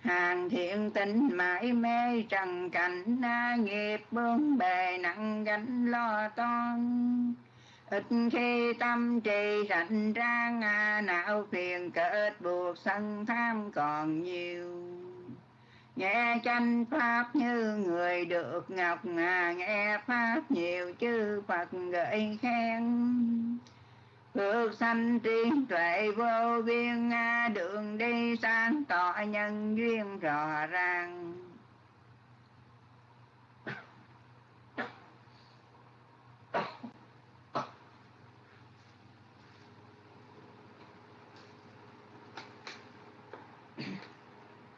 hàng thiện tình mãi mê trần cảnh nghiệp bướng bề nặng gánh lo toan. Ít khi tâm trì rảnh rang não phiền kết buộc sân tham còn nhiều. Nghe tranh pháp như người được ngọc nghe pháp nhiều, chư phật gợi khen phước sanh trí tuệ vô biên đường đi sáng tỏ nhân duyên rõ ràng.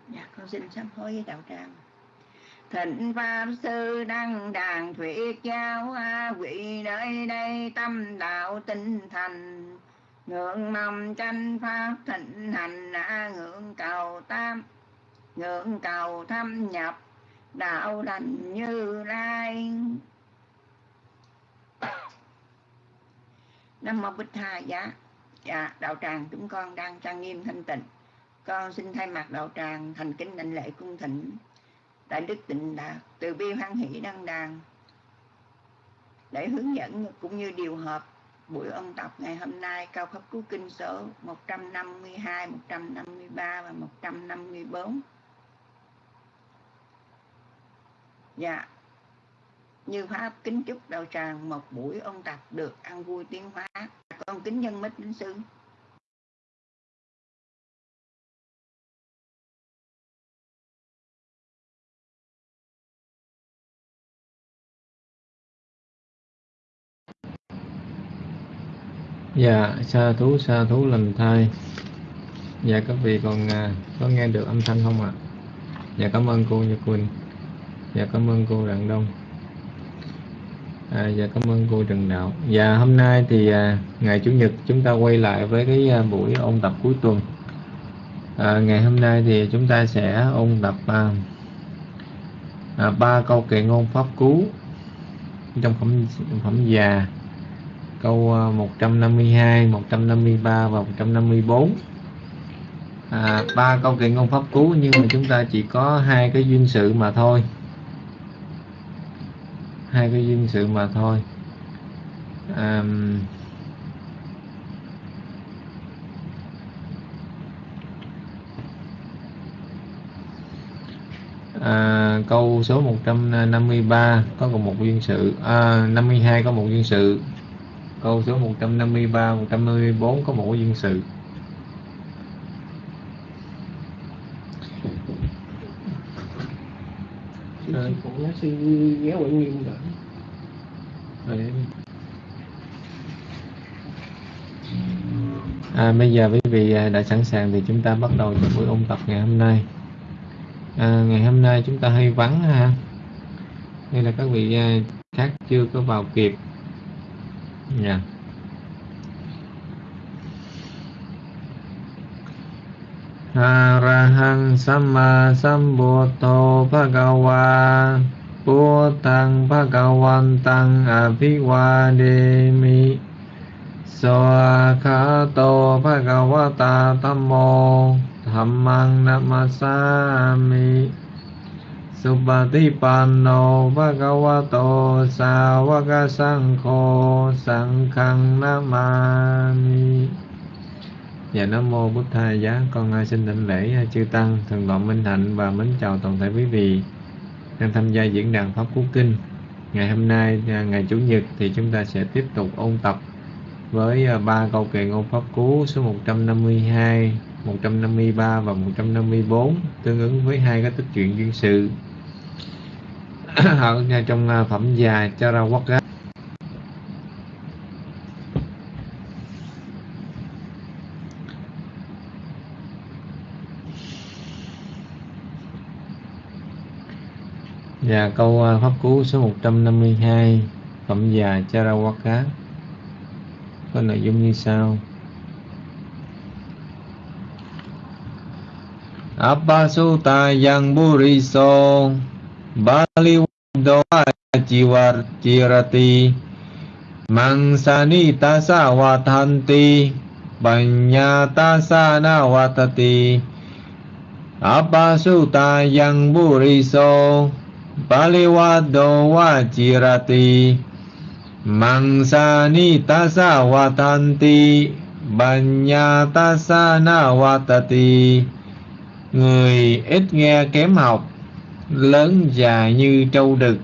Dạ con xin sám hối với đạo tràng thịnh pháp sư đăng đàn thuyết giáo a quỷ nơi đây tâm đạo tinh thành. Ngưỡng mong tranh pháp thịnh hành a ngưỡng cầu tam, ngưỡng cầu thâm nhập, đạo lành như lai. Nam mô bích tha giá. Dạ đạo tràng chúng con đang trang nghiêm thanh tịnh. Con xin thay mặt đạo tràng thành kính đảnh lễ cung thỉnh đại đức tịnh đạt từ bi hoan hỷ đăng đàn để hướng dẫn cũng như điều hợp buổi ôn tập ngày hôm nay cao pháp cứu kinh số 152, 153 và 154 dạ như pháp kính chúc đạo tràng một buổi ôn tập được ăn vui tiến hóa. Con kính nhân mít đến sư. Dạ, sa thú sa thú lành thai. Dạ các vị còn à, có nghe được âm thanh không ạ? Dạ cảm ơn cô như Quỳnh. Dạ cảm ơn cô Đặng Đông. À, dạ cảm ơn cô Trần Đạo. Dạ hôm nay thì à, ngày Chủ nhật chúng ta quay lại với cái à, buổi ôn tập cuối tuần. À, ngày hôm nay thì chúng ta sẽ ôn tập à, à, ba câu kệ ngôn pháp cú trong phẩm phẩm già câu ờ, 152, 153 và 154 à, ba câu kiện ngôn pháp cú nhưng mà chúng ta chỉ có hai cái duyên sự mà thôi. Hai cái duyên sự mà thôi. À, à, câu số 153 có còn một duyên sự à, 52 có một duyên sự câu số 153 154 có một duyên sự Rồi. Phụ giáo sư ghé quận nghiêm rồi. Rồi. À, bây giờ quý vị à, đã sẵn sàng thì chúng ta bắt đầu cho buổi ôn tập ngày hôm nay. À, ngày hôm nay chúng ta hơi vắng ha. Đây là các vị à, khác chưa có vào kịp. Dạ. Yeah. Arahang Sama Sambuddho Bhagava Buddhang Bhagavantam Abhivademi Soakhato Bhagavata Tammo Dhammang Namasami Subhatipanno Bhagavato Sāvaka Sankho Sankhang Namami Dạ Nam Mô Bút Thầy Giá. Con xin đảnh lễ à, chư Tăng, Thần Đoạn Minh Hạnh và mến chào toàn thể quý vị đang tham gia diễn đàn Pháp Cú Kinh. Ngày hôm nay, à, ngày Chủ nhật thì chúng ta sẽ tiếp tục ôn tập với à, ba câu kệ ngôn Pháp Cú số 152, 153 và 154 tương ứng với hai cái tích truyện duyên sự. ở trong à, phẩm già á. Và câu à, pháp cú số 152 Phẩm già Charawaka Có nội dung như sau. Appasuta yang buriso Bali doa jiwar jirati Mangsani tasa watanti Banyata sana watati Appasutayang buriso Paliwado wajirati Mangsani tasa watanti Banya tasa na watati Người ít nghe kém học. Lớn già như trâu đực.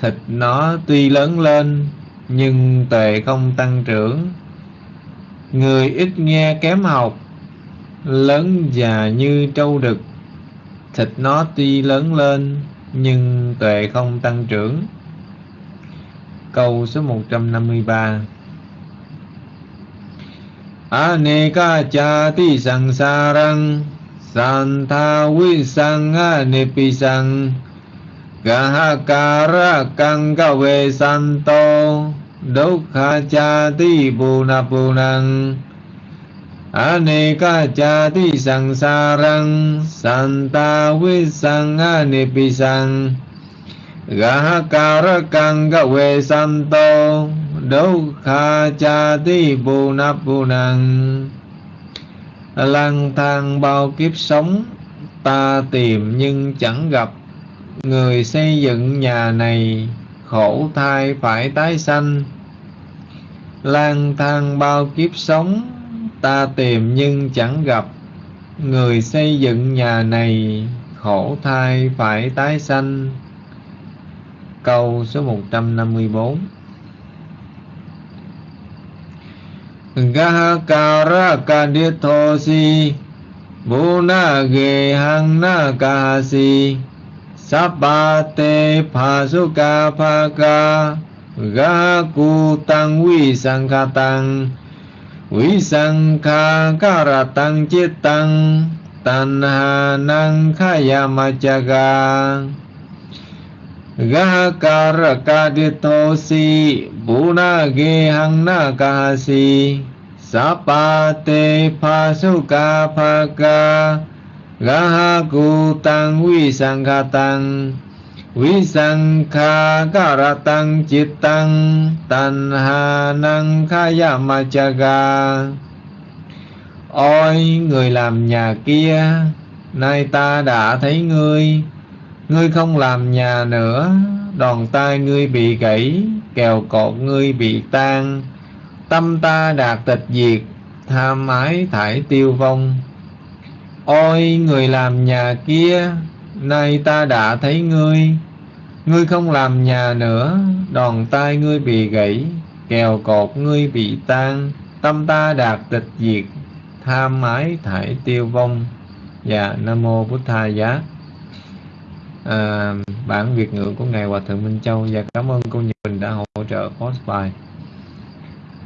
Thịt nó tuy lớn lên, Nhưng tuệ không tăng trưởng. Người ít nghe kém học, Lớn già như trâu đực. Thịt nó tuy lớn lên, Nhưng tuệ không tăng trưởng. Câu số 153 Aneka chati sangsarang Santa visang anipisang Gahakara kang cha santo Dukha na puna punang Aneka chati sangsarang Santa visang anipisang cha ti santo na chati punapunang Lang thang bao kiếp sống, Ta tìm nhưng chẳng gặp. Người xây dựng nhà này, Khổ thai phải tái sanh. Lang thang bao kiếp sống, Ta tìm nhưng chẳng gặp. Người xây dựng nhà này, Khổ thai phải tái sanh. Câu số 154 Gahakara kadithosi Buna ge hang na kahasi Sapate phasuka phaka Gahaku tăng vi sankhatang Vi sankha karatang chitang Tanha nang khayamachaga Gahakarakadditosi na ka kahasi Sapate ga phaka Gahaku tăng vi sankhatang Vi sankha karatang chittang Tanha năng ga Ôi, người làm nhà kia, Nay ta đã thấy ngươi. Ngươi không làm nhà nữa, đòn tay ngươi bị gãy, kèo cột ngươi bị tan, tâm ta đạt tịch diệt, tham ái thải tiêu vong. Ôi người làm nhà kia, nay ta đã thấy ngươi, ngươi không làm nhà nữa, đòn tay ngươi bị gãy, kèo cột ngươi bị tan, tâm ta đạt tịch diệt, tham ái thải tiêu vong. Dạ, Nam Mô Bút Tha Giá à, bản Việt ngữ của Ngài Hòa Thượng Minh Châu và cảm ơn cô Nhật Bình đã hỗ trợ post bài.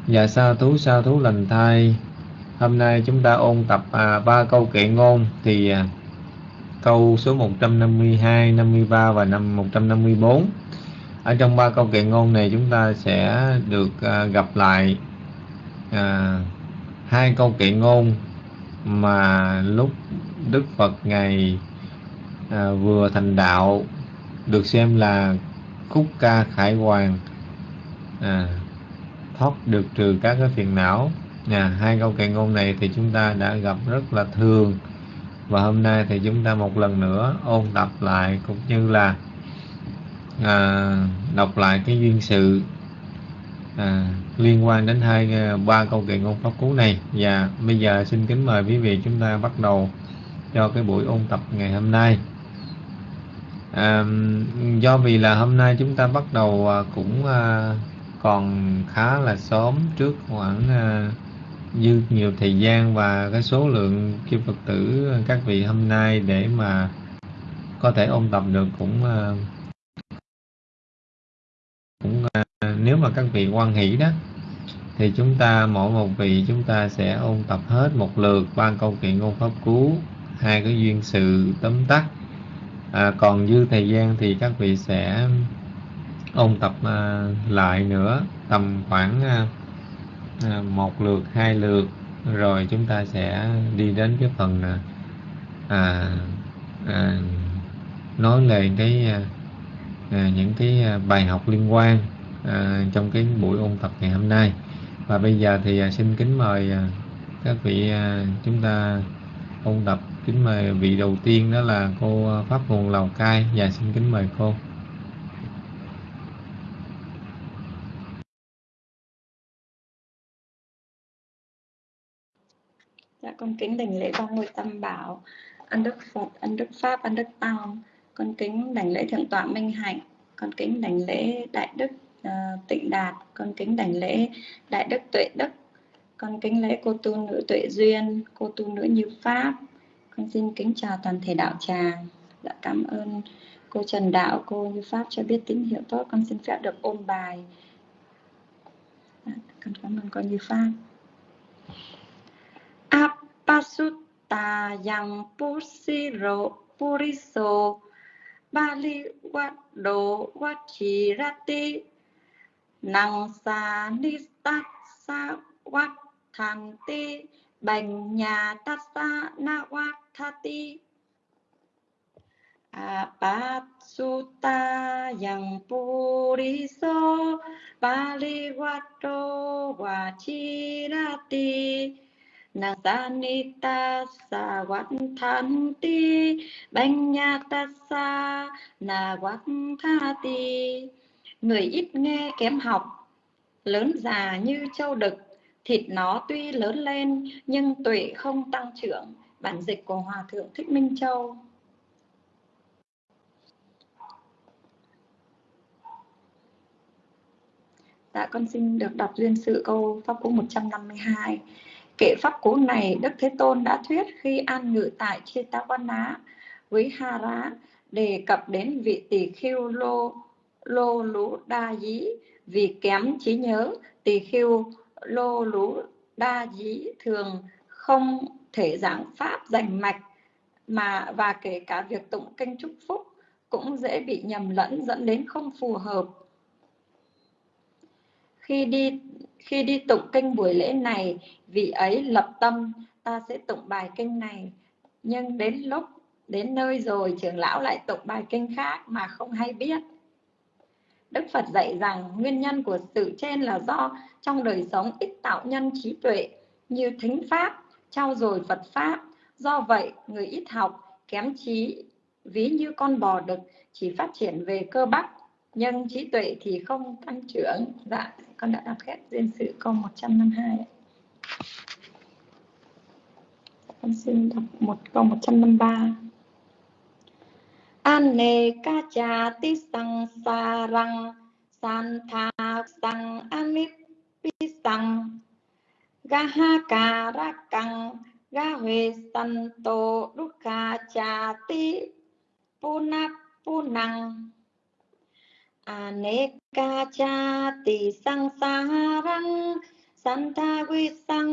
Và sa thú sa thú lành thai Hôm nay chúng ta ôn tập à, ba câu kệ ngôn thì à, câu số 152, 53 và năm 154. Ở trong ba câu kệ ngôn này chúng ta sẽ được à, gặp lại à, hai câu kệ ngôn mà lúc Đức Phật ngày à, vừa thành đạo được xem là khúc ca khải hoàn à, thoát được trừ các cái phiền não. À, hai câu kệ ngôn này thì chúng ta đã gặp rất là thường. Và hôm nay thì chúng ta một lần nữa ôn tập lại cũng như là à, đọc lại cái duyên sự à, liên quan đến hai à, ba câu kệ ngôn pháp cú này. Và bây giờ xin kính mời quý vị chúng ta bắt đầu cho cái buổi ôn tập ngày hôm nay à, do vì là hôm nay chúng ta bắt đầu à, cũng à, còn khá là sớm trước khoảng à, dư nhiều thời gian và cái số lượng kim Phật tử các vị hôm nay để mà có thể ôn tập được cũng à, cũng à, nếu mà các vị quan hỷ đó thì chúng ta mỗi một vị chúng ta sẽ ôn tập hết một lượt ba câu kiện ngôn pháp cú hai cái duyên sự tóm tắt à, còn dư thời gian thì các vị sẽ ôn tập à, lại nữa tầm khoảng à, à một lượt hai lượt rồi chúng ta sẽ đi đến cái phần à, à, à nói lên cái à, à, những cái bài học liên quan à, trong cái buổi ôn tập ngày hôm nay. Và bây giờ thì à, xin kính mời à, các vị à, chúng ta ôn tập kính mời vị đầu tiên đó là cô à, Pháp Nguồn Lào Cai. Dạ xin kính mời cô. Dạ con kính đảnh lễ ba ngôi tam bảo, ân đức Phật, ân đức Pháp, ân đức Tăng. Con kính đảnh lễ thượng tọa Minh Hạnh, con kính đảnh lễ đại đức uh, Tịnh Đạt, con kính đảnh lễ đại đức Tuệ Đức, con kính lễ cô tu nữ Tuệ Duyên, cô tu nữ Như Pháp. Con xin kính chào toàn thể đạo tràng. Dạ cảm ơn cô Trần Đạo, cô Như Pháp cho biết tín hiệu tốt. Con xin phép được ôn bài. Dạ, con cảm ơn cô Như Pháp. Apasutta yang pusiro puriso bali wado wachirati nang sa nistat sa wat thanti bành nhà tát sa na wat thati apasutta yang puriso bali wado wachirati Nasanita sa Vattanti Banyatasa na Vatthati Người ít nghe kém học, Lớn già như châu đực. Thịt nó tuy lớn lên, Nhưng tuệ không tăng trưởng. Bản dịch của Hòa Thượng Thích Minh Châu. Dạ con xin được đọc duyên sự câu Pháp Cú 152 Kệ pháp cú này, Đức Thế Tôn đã thuyết khi an ngự tại Chetawana với rá đề cập đến vị tỷ khiêu lô lô lú đa dí. Vì kém trí nhớ tỷ khiêu lô lú đa dí thường không thể giảng pháp rành mạch mà, và kể cả việc tụng kinh chúc phúc cũng dễ bị nhầm lẫn dẫn đến không phù hợp. Khi đi khi đi tụng kinh buổi lễ này, vị ấy lập tâm, ta sẽ tụng bài kinh này. Nhưng đến lúc, đến nơi rồi, trưởng lão lại tụng bài kinh khác mà không hay biết. Đức Phật dạy rằng nguyên nhân của sự trên là do trong đời sống ít tạo nhân trí tuệ như thính pháp, trao dồi Phật pháp. Do vậy, người ít học, kém trí, ví như con bò đực chỉ phát triển về cơ bắp, nhưng trí tuệ thì không tăng trưởng. Dạ, con đã đọc hết duyên sự câu 152. Con xin đọc một câu 153. Ane ca cha ti sang sa răng san tha sang amip pi sang ga ha ca ra căng ga huê san tô ca cha ti puna punang aneka cha ti sang sa răng santa quy sang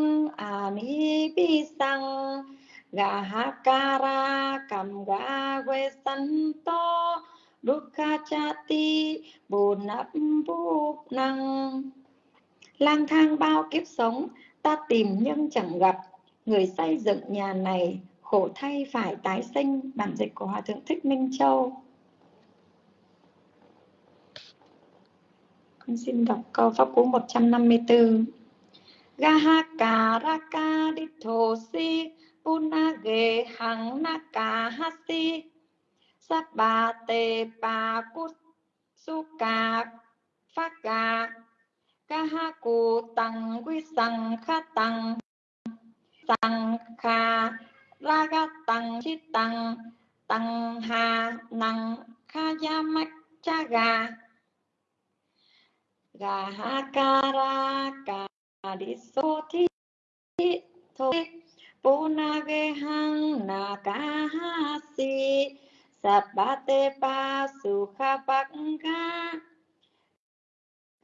ami pi sang Gahakara cầm ga quê sanh to Dukha chati bồ nắp búp năng Lang thang bao kiếp sống, Ta tìm nhưng chẳng gặp. Người xây dựng nhà này, Khổ thay phải tái sinh. Bản dịch của Hòa Thượng Thích Minh Châu. Con xin đọc câu Pháp Cú 154 si puna Punage hằng ti, sa bát te pa suka phaka. Kahaku tăng quy sang kha tăng Sang kha raga tăng chi tăng Tăng ha năng kha yamak chaga Gahakara thi thôi punagehang nakahasi sabate pa sukha pakka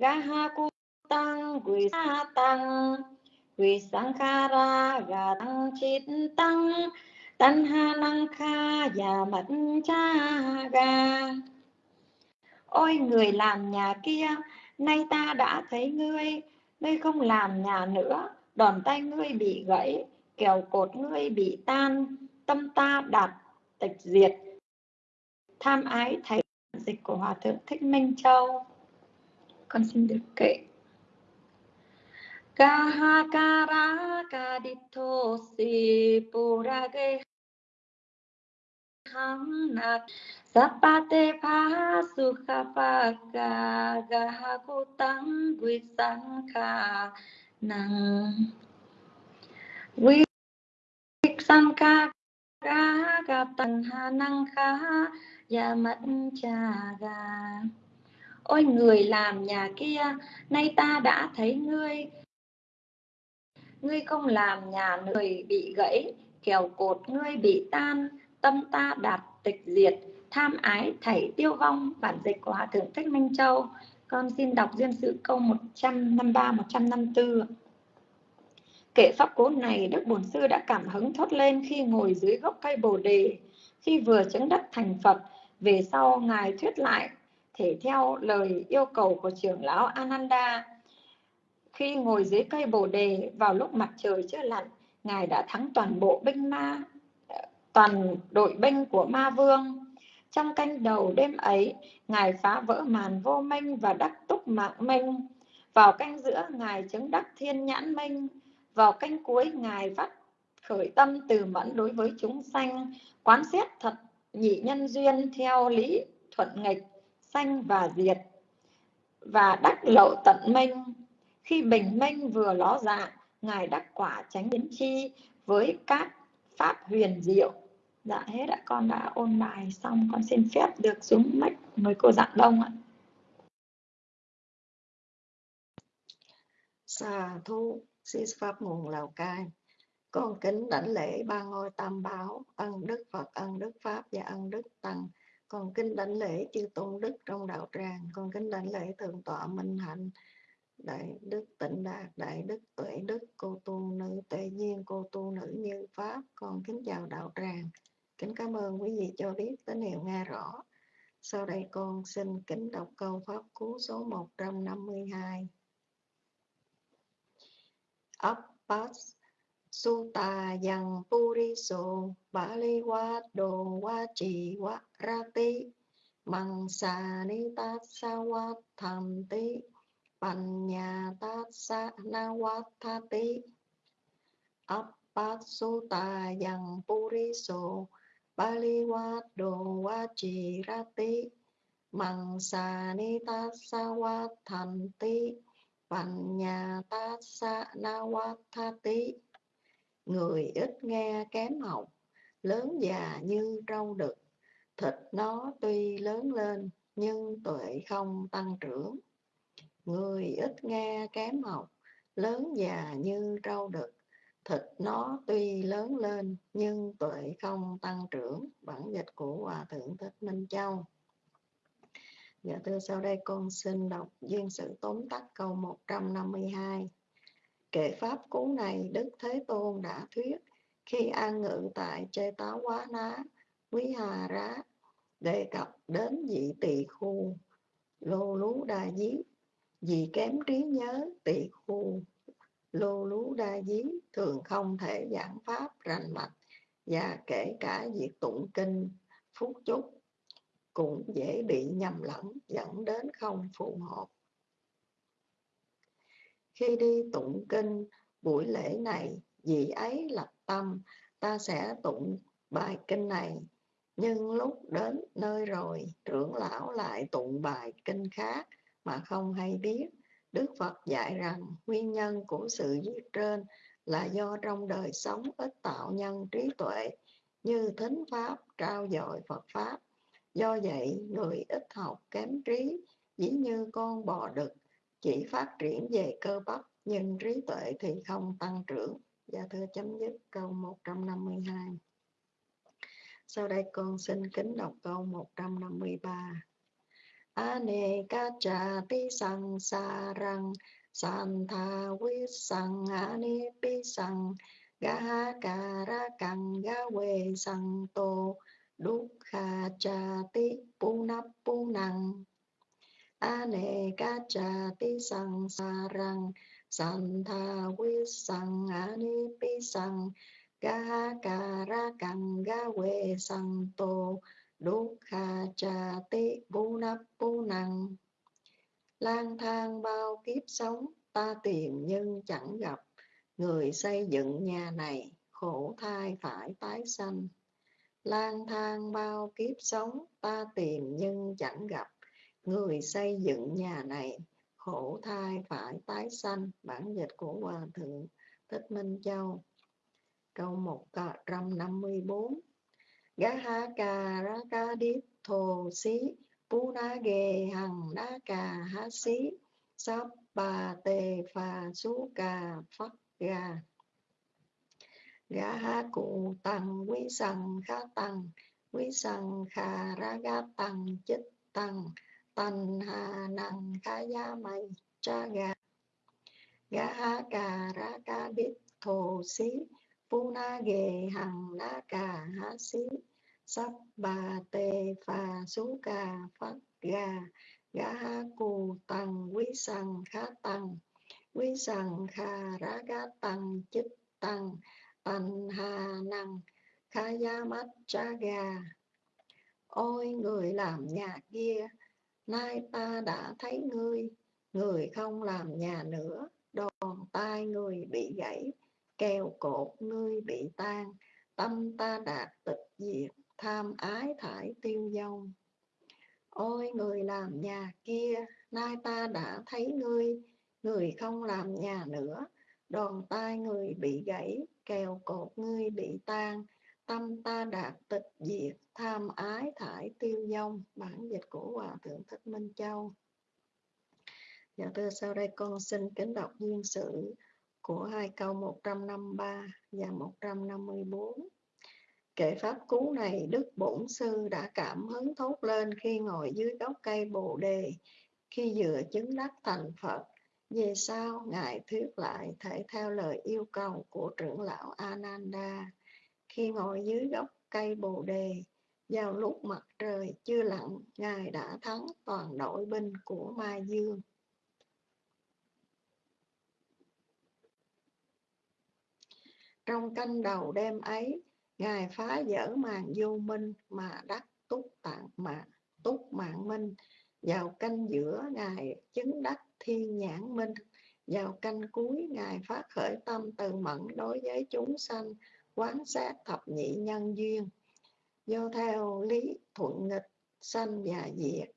gaha kutang guisatang sa gatang quỳ tanha gà tăng chít năng kha và mật cha ga ôi, người làm nhà kia, nay ta đã thấy ngươi. Ngươi không làm nhà nữa, đòn tay ngươi bị gãy kèo cột ngươi bị tan, tâm ta đạt tịch diệt. Tham ái thấy dịch của hòa thượng thích minh châu. Con xin được kệ. Kahakara kadito si purage hamnat Sapate pa sukha pa ga ga ku tăng ca ga ga tăng hà năng khá và mất cha gà ôi, người làm nhà kia, nay ta đã thấy ngươi. Ngươi không làm nhà người bị gãy, kèo cột ngươi bị tan. Tâm ta đạt tịch diệt, tham ái thảy tiêu vong. Bản dịch của hòa thượng thích minh châu. Con xin đọc duyên sự câu 153 154 kệ pháp cố này, đức bổn sư đã cảm hứng thốt lên khi ngồi dưới gốc cây bồ đề. Khi vừa chứng đắc thành phật, về sau ngài thuyết lại thể theo lời yêu cầu của trưởng lão Ananda. Khi ngồi dưới cây bồ đề, vào lúc mặt trời chưa lặn, ngài đã thắng toàn bộ binh ma, toàn đội binh của ma vương. Trong canh đầu đêm ấy, ngài phá vỡ màn vô minh và đắc túc mạng minh vào canh giữa, ngài chứng đắc thiên nhãn minh vào canh cuối, ngài phát khởi tâm từ mẫn đối với chúng sanh, quán xét thật nhị nhân duyên theo lý thuận nghịch, sanh và diệt, và đắc lậu tận minh. Khi bình minh vừa ló dạng ngài đắc quả tránh biến chi với các pháp huyền diệu. Dạ hết ạ, con đã ôn bài xong, con xin phép được xuống mic mời cô dạng đông ạ. Xà thu xin pháp nguồn Lào Cai. Con kính đảnh lễ ba ngôi tam bảo ân đức Phật, ân đức Pháp và ân đức Tăng. Con kính đảnh lễ chư tôn đức trong đạo tràng. Con kính đảnh lễ thượng tọa minh hạnh, đại đức tịnh đạt, đại đức tuệ đức, cô tu nữ tệ nhiên, cô tu nữ như pháp. Con kính chào đạo tràng. Kính cảm ơn quý vị cho biết tín hiệu nghe rõ. Sau đây con xin kính đọc câu pháp cú số 152 Appas Sutta yang puriso bali wa do wa chi wa rati mang sa ni ta sa wa tham ti, Panya ti. Nawathati Appasutta yang puriso bali wado wachi rati mang sa ni Paliwado sa Mangsani tham ti. Panya Tha nawathati Người ít nghe kém học, Lớn già như trâu đực. Thịt nó tuy lớn lên, Nhưng tuệ không tăng trưởng. Người ít nghe kém học, lớn già như trâu đực. Thịt nó tuy lớn lên, nhưng tuệ không tăng trưởng. Bản dịch của hòa thượng thích minh châu. Dạ thưa sau đây con xin đọc duyên sự tóm tắt câu 152. Kệ pháp cú này Đức Thế Tôn đã thuyết khi an ngự tại Chê Tá Quá Ná, Quý Hà Rá, đề cập đến vị tỳ khu Lô Lú Đa dí, vì kém trí nhớ tỳ khu lô lú đa dí thường không thể giảng pháp rành mạch và kể cả việc tụng kinh phúc chúc cũng dễ bị nhầm lẫn dẫn đến không phù hợp khi đi tụng kinh buổi lễ này vị ấy lập tâm ta sẽ tụng bài kinh này nhưng lúc đến nơi rồi trưởng lão lại tụng bài kinh khác mà không hay biết. Đức Phật dạy rằng nguyên nhân của sự giết trên là do trong đời sống ít tạo nhân trí tuệ như thính pháp, trao dồi Phật Pháp. Do vậy, người ít học kém trí, dĩ như con bò đực, chỉ phát triển về cơ bắp, nhưng trí tuệ thì không tăng trưởng. Dạ thưa chấm dứt câu 152. Sau đây con xin kính đọc câu 153 anekachati ka ra visang ga we gawe santo dukkha chati punapunang sang sangsarang santha visang anipisang gahakarakang gawe santo Dukkha cha ti bu nắp lang thang bao kiếp sống ta tìm nhưng chẳng gặp. Người xây dựng nhà này, khổ thai phải tái sanh lang thang bao kiếp sống, ta tìm nhưng chẳng gặp. Người xây dựng nhà này, khổ thai phải tái sanh. Bản dịch của hòa thượng thích minh châu. Câu 154 Gahaka Rakadit Thô Xí. Pu na Ghê Hằng Đá Cà Há Xí. Sắp Bà Tê Phà Sú Cà Phắc Gà Gá ha Cụ Tăng Quý Sằng Khá Tăng Quý Sằng Khà Ra Gá Tăng Chích Tăng Tần Hà Năng Khá gia Mây Cha Gà. Gá ha Cà Ra ca Đít Thô Xí, phu na ghề Hằng na Cà Há Xí. Sắp bà tê phà xú cà phát gà, gá cù tăng quý sằng khá tăng quý sằng khà ra gá tăng chích tăng tần hà năng khá giá mắt cha gà. Ôi, người làm nhà kia, nay ta đã thấy ngươi. Người không làm nhà nữa, đòn tai người bị gãy, kèo cột ngươi bị tan. Tâm ta đạt tịch diệt, tham ái thải tiêu dông. Ôi, người làm nhà kia, nay ta đã thấy ngươi. Người không làm nhà nữa, đòn tai người bị gãy kèo cột ngươi bị tan tâm ta đạt tịch diệt tham ái thải tiêu dông bản dịch của hòa thượng thích minh châu Dạ thưa sau đây con xin kính đọc duyên sự của hai câu 153 và 154. Kệ pháp cú này, Đức Bổn Sư đã cảm hứng thốt lên khi ngồi dưới gốc cây Bồ Đề, khi vừa chứng đắc thành Phật. Về sau, Ngài thuyết lại thể theo lời yêu cầu của trưởng lão Ananda. Khi ngồi dưới gốc cây Bồ Đề, vào lúc mặt trời chưa lặn, Ngài đã thắng toàn đội binh của Ma Dương. Trong canh đầu đêm ấy, Ngài phá vỡ màn vô minh mà đắc túc tạng mà túc mạng minh. Vào canh giữa Ngài chứng đắc thiên nhãn minh. Vào canh cuối Ngài phát khởi tâm từ mẫn đối với chúng sanh, quán sát thập nhị nhân duyên. Do theo lý thuận nghịch sanh và diệt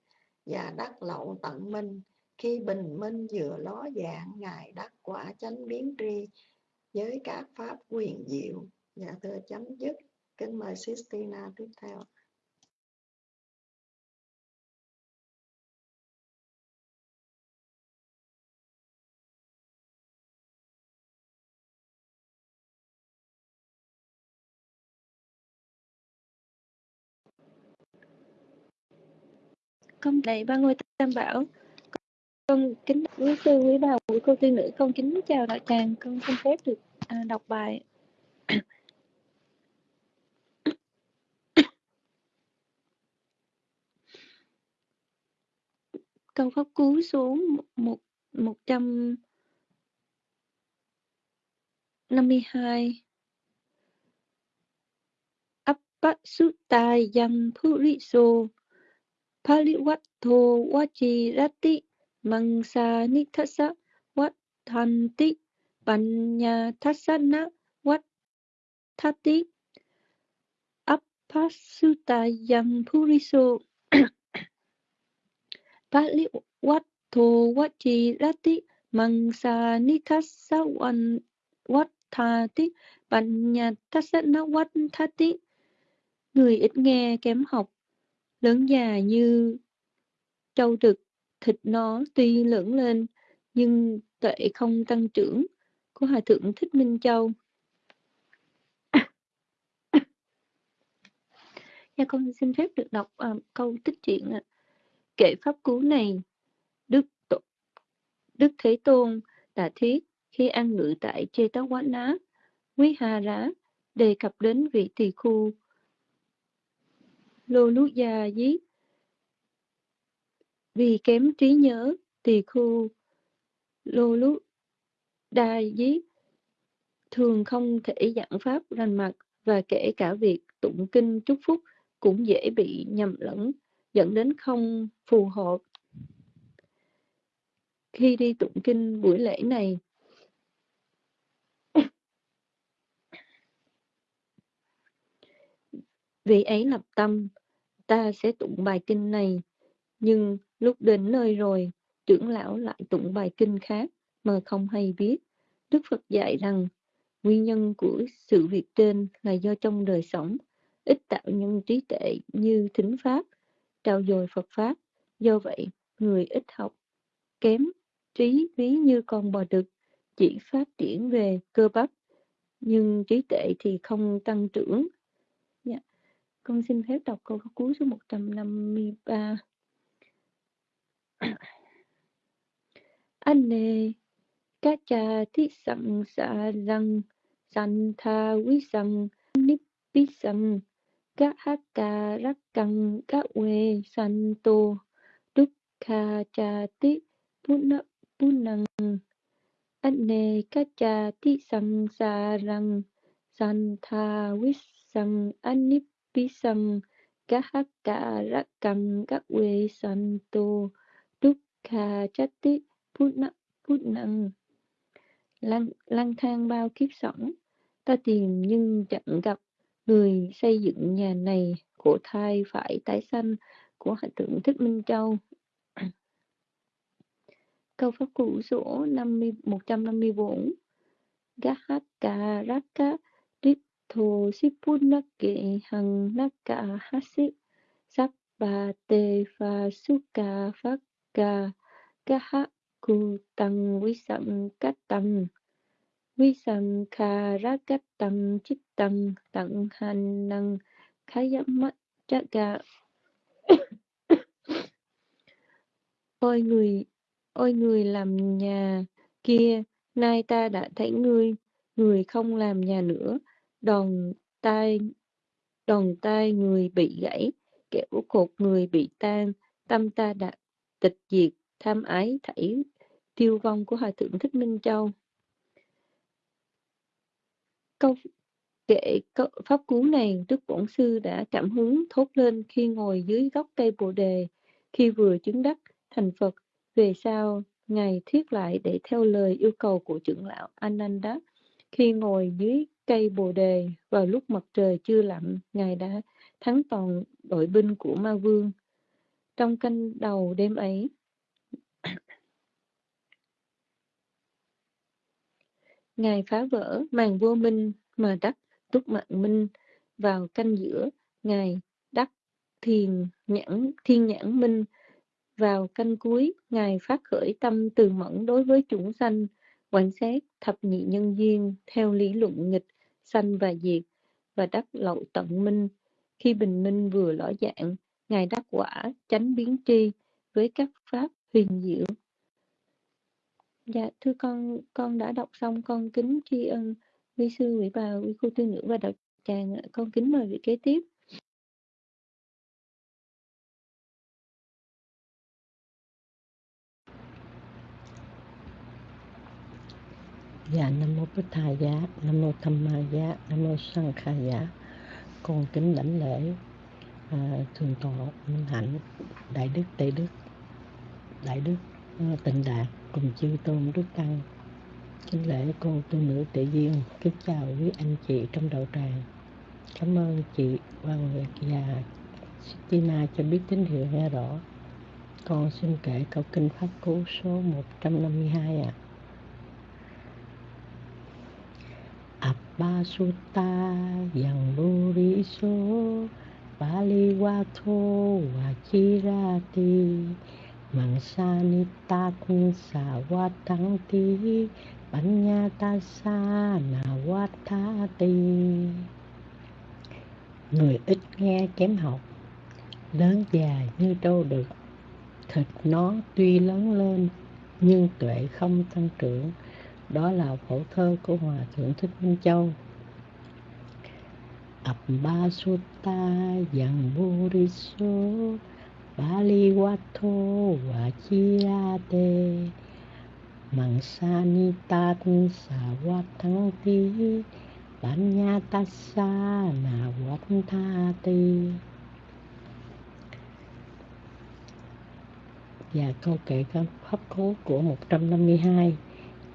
và đắc lậu tận minh. Khi bình minh vừa ló dạng, Ngài đắc quả chánh biến tri với các pháp quyền diệu Dạ thưa chấm dứt. Kính mời Sistina tiếp theo. Con đầy ba ngôi tam bảo. Con kính quý sư, quý bà, quý cô tiên nữ, con kính chào đạo tràng. Con xin phép được à, đọc bài câu pháp cú số một một trăm năm mươi hai Appasutta yang puriso paliwatto vajirati mangsa nithasa vattanti panya thasana vattati Appasutta yang puriso. Pali Watto Wachi Rati Mangsa Nithassa Wattati Panyatasana Wattati Người ít nghe kém học. Lớn già như trâu trực Thịt nó tuy lớn lên Nhưng tuệ không tăng trưởng Của Hòa Thượng Thích Minh Châu Dạ con xin phép được đọc uh, câu tích truyện ạ. Kệ pháp cú này, Đức Đức Thế Tôn đã thuyết khi ăn ngự tại Chê Tá quán Ná, Quý Hà Rá đề cập đến vị tỳ khu Lô lú già Dí. Vì kém trí nhớ, tỳ khu Lô lú Đa Dí thường không thể giảng pháp rành mạch và kể cả việc tụng kinh chúc phúc cũng dễ bị nhầm lẫn dẫn đến không phù hợp. Khi đi tụng kinh buổi lễ này, Vì ấy lập tâm, ta sẽ tụng bài kinh này, nhưng lúc đến nơi rồi, trưởng lão lại tụng bài kinh khác mà không hay biết. Đức Phật dạy rằng, nguyên nhân của sự việc trên là do trong đời sống, ít tạo nhân trí tệ như thính pháp, trao dồi Phật Pháp. Do vậy, người ít học, kém trí ví như con bò đực, chỉ phát triển về cơ bắp, nhưng trí tệ thì không tăng trưởng. Con xin phép đọc câu cuối số 153. Anh nề, ca cha thi sẵn xa răng sẵn tha quý sẵn, nít bí sẵn. Ca hát ca rắc căng, ca quê sẵn tô. Đúc kha cha ti puna punang anh nề, ca cha thi sẵn xa răng sẵn tha quý sẵn sang nít pisang kahaka rakang kakwe santo dukkha chatti putna putnang lang lang thang bao kiếp sống ta tìm nhưng chẳng gặp. Người xây dựng nhà này của thai phải tái sanh của hạnh tượng thích minh châu. Câu pháp cụ số 50, 154 Gahaka Raka thô sipunake hằng naka hasi sappa te pha suka phakka kaha ku tăng vi sẵn cách tăng vi sẵn kha ra cách tăng chích tăng tặng hành năng khá giám mắt cha gà. Ôi người ôi người làm nhà kia, nay ta đã thấy ngươi, người không làm nhà nữa đòn tay, đòn tay người bị gãy kẻo cột người bị tan tâm ta đã tịch diệt tham ái thảy tiêu vong của hòa thượng thích minh châu. Câu kệ pháp cú này đức bổn sư đã cảm hứng thốt lên khi ngồi dưới gốc cây bồ đề. Khi vừa chứng đắc thành phật về sau ngài thiết lại để theo lời yêu cầu của trưởng lão ananda. Khi ngồi dưới cây bồ đề vào lúc mặt trời chưa lặn, ngài đã thắng toàn đội binh của ma vương. Trong canh đầu đêm ấy, ngài phá vỡ màn vô minh mà đắc túc mạng minh vào canh giữa. Ngài đắc thiền nhãn, thiên nhãn minh vào canh cuối. Ngài phát khởi tâm từ mẫn đối với chúng sanh quan sát thập nhị nhân duyên theo lý luận nghịch sanh và diệt và đắc lậu tận minh. Khi bình minh vừa lõ dạng ngài đắc quả, chánh biến tri với các pháp huyền diệu. Dạ thưa con con đã đọc xong con kính tri ân quý sư quý bà, quý cô tư nữ và đạo tràng con kính mời vị kế tiếp. Dạ Nam Mô Bích Thà Giá, Nam Mô Tham Ma Giá, Nam Mô Sanh Kha Giá. Con kính đảnh lễ à, Thường Tọa Minh Hạnh, Đại Đức Tây Đức, Đại Đức à, Tịnh Đạt cùng chư Tôn Đức Tăng. Kính lễ cô tu nữ tự Duyên, kính chào quý anh chị trong đạo tràng. Cảm ơn chị Hoàng Nguyệt và Stina cho biết tín hiệu nghe rõ. Con xin kể câu kinh Pháp Cú số 152 ạ. à. Basuta yang buriso Paliwato wachirati Mangsanitakun sawatangti Panyatasa nawatati Người ít nghe kém học, Lớn già như trâu được. Thịt nó tuy lớn lên, Nhưng tuệ không tăng trưởng đó là phổ thơ của hòa thượng thích minh châu. Abba Sutta Yang Buriso Bali Wato Vachirate Mangsanitat wat tha ti Và câu kể các pháp cố của 152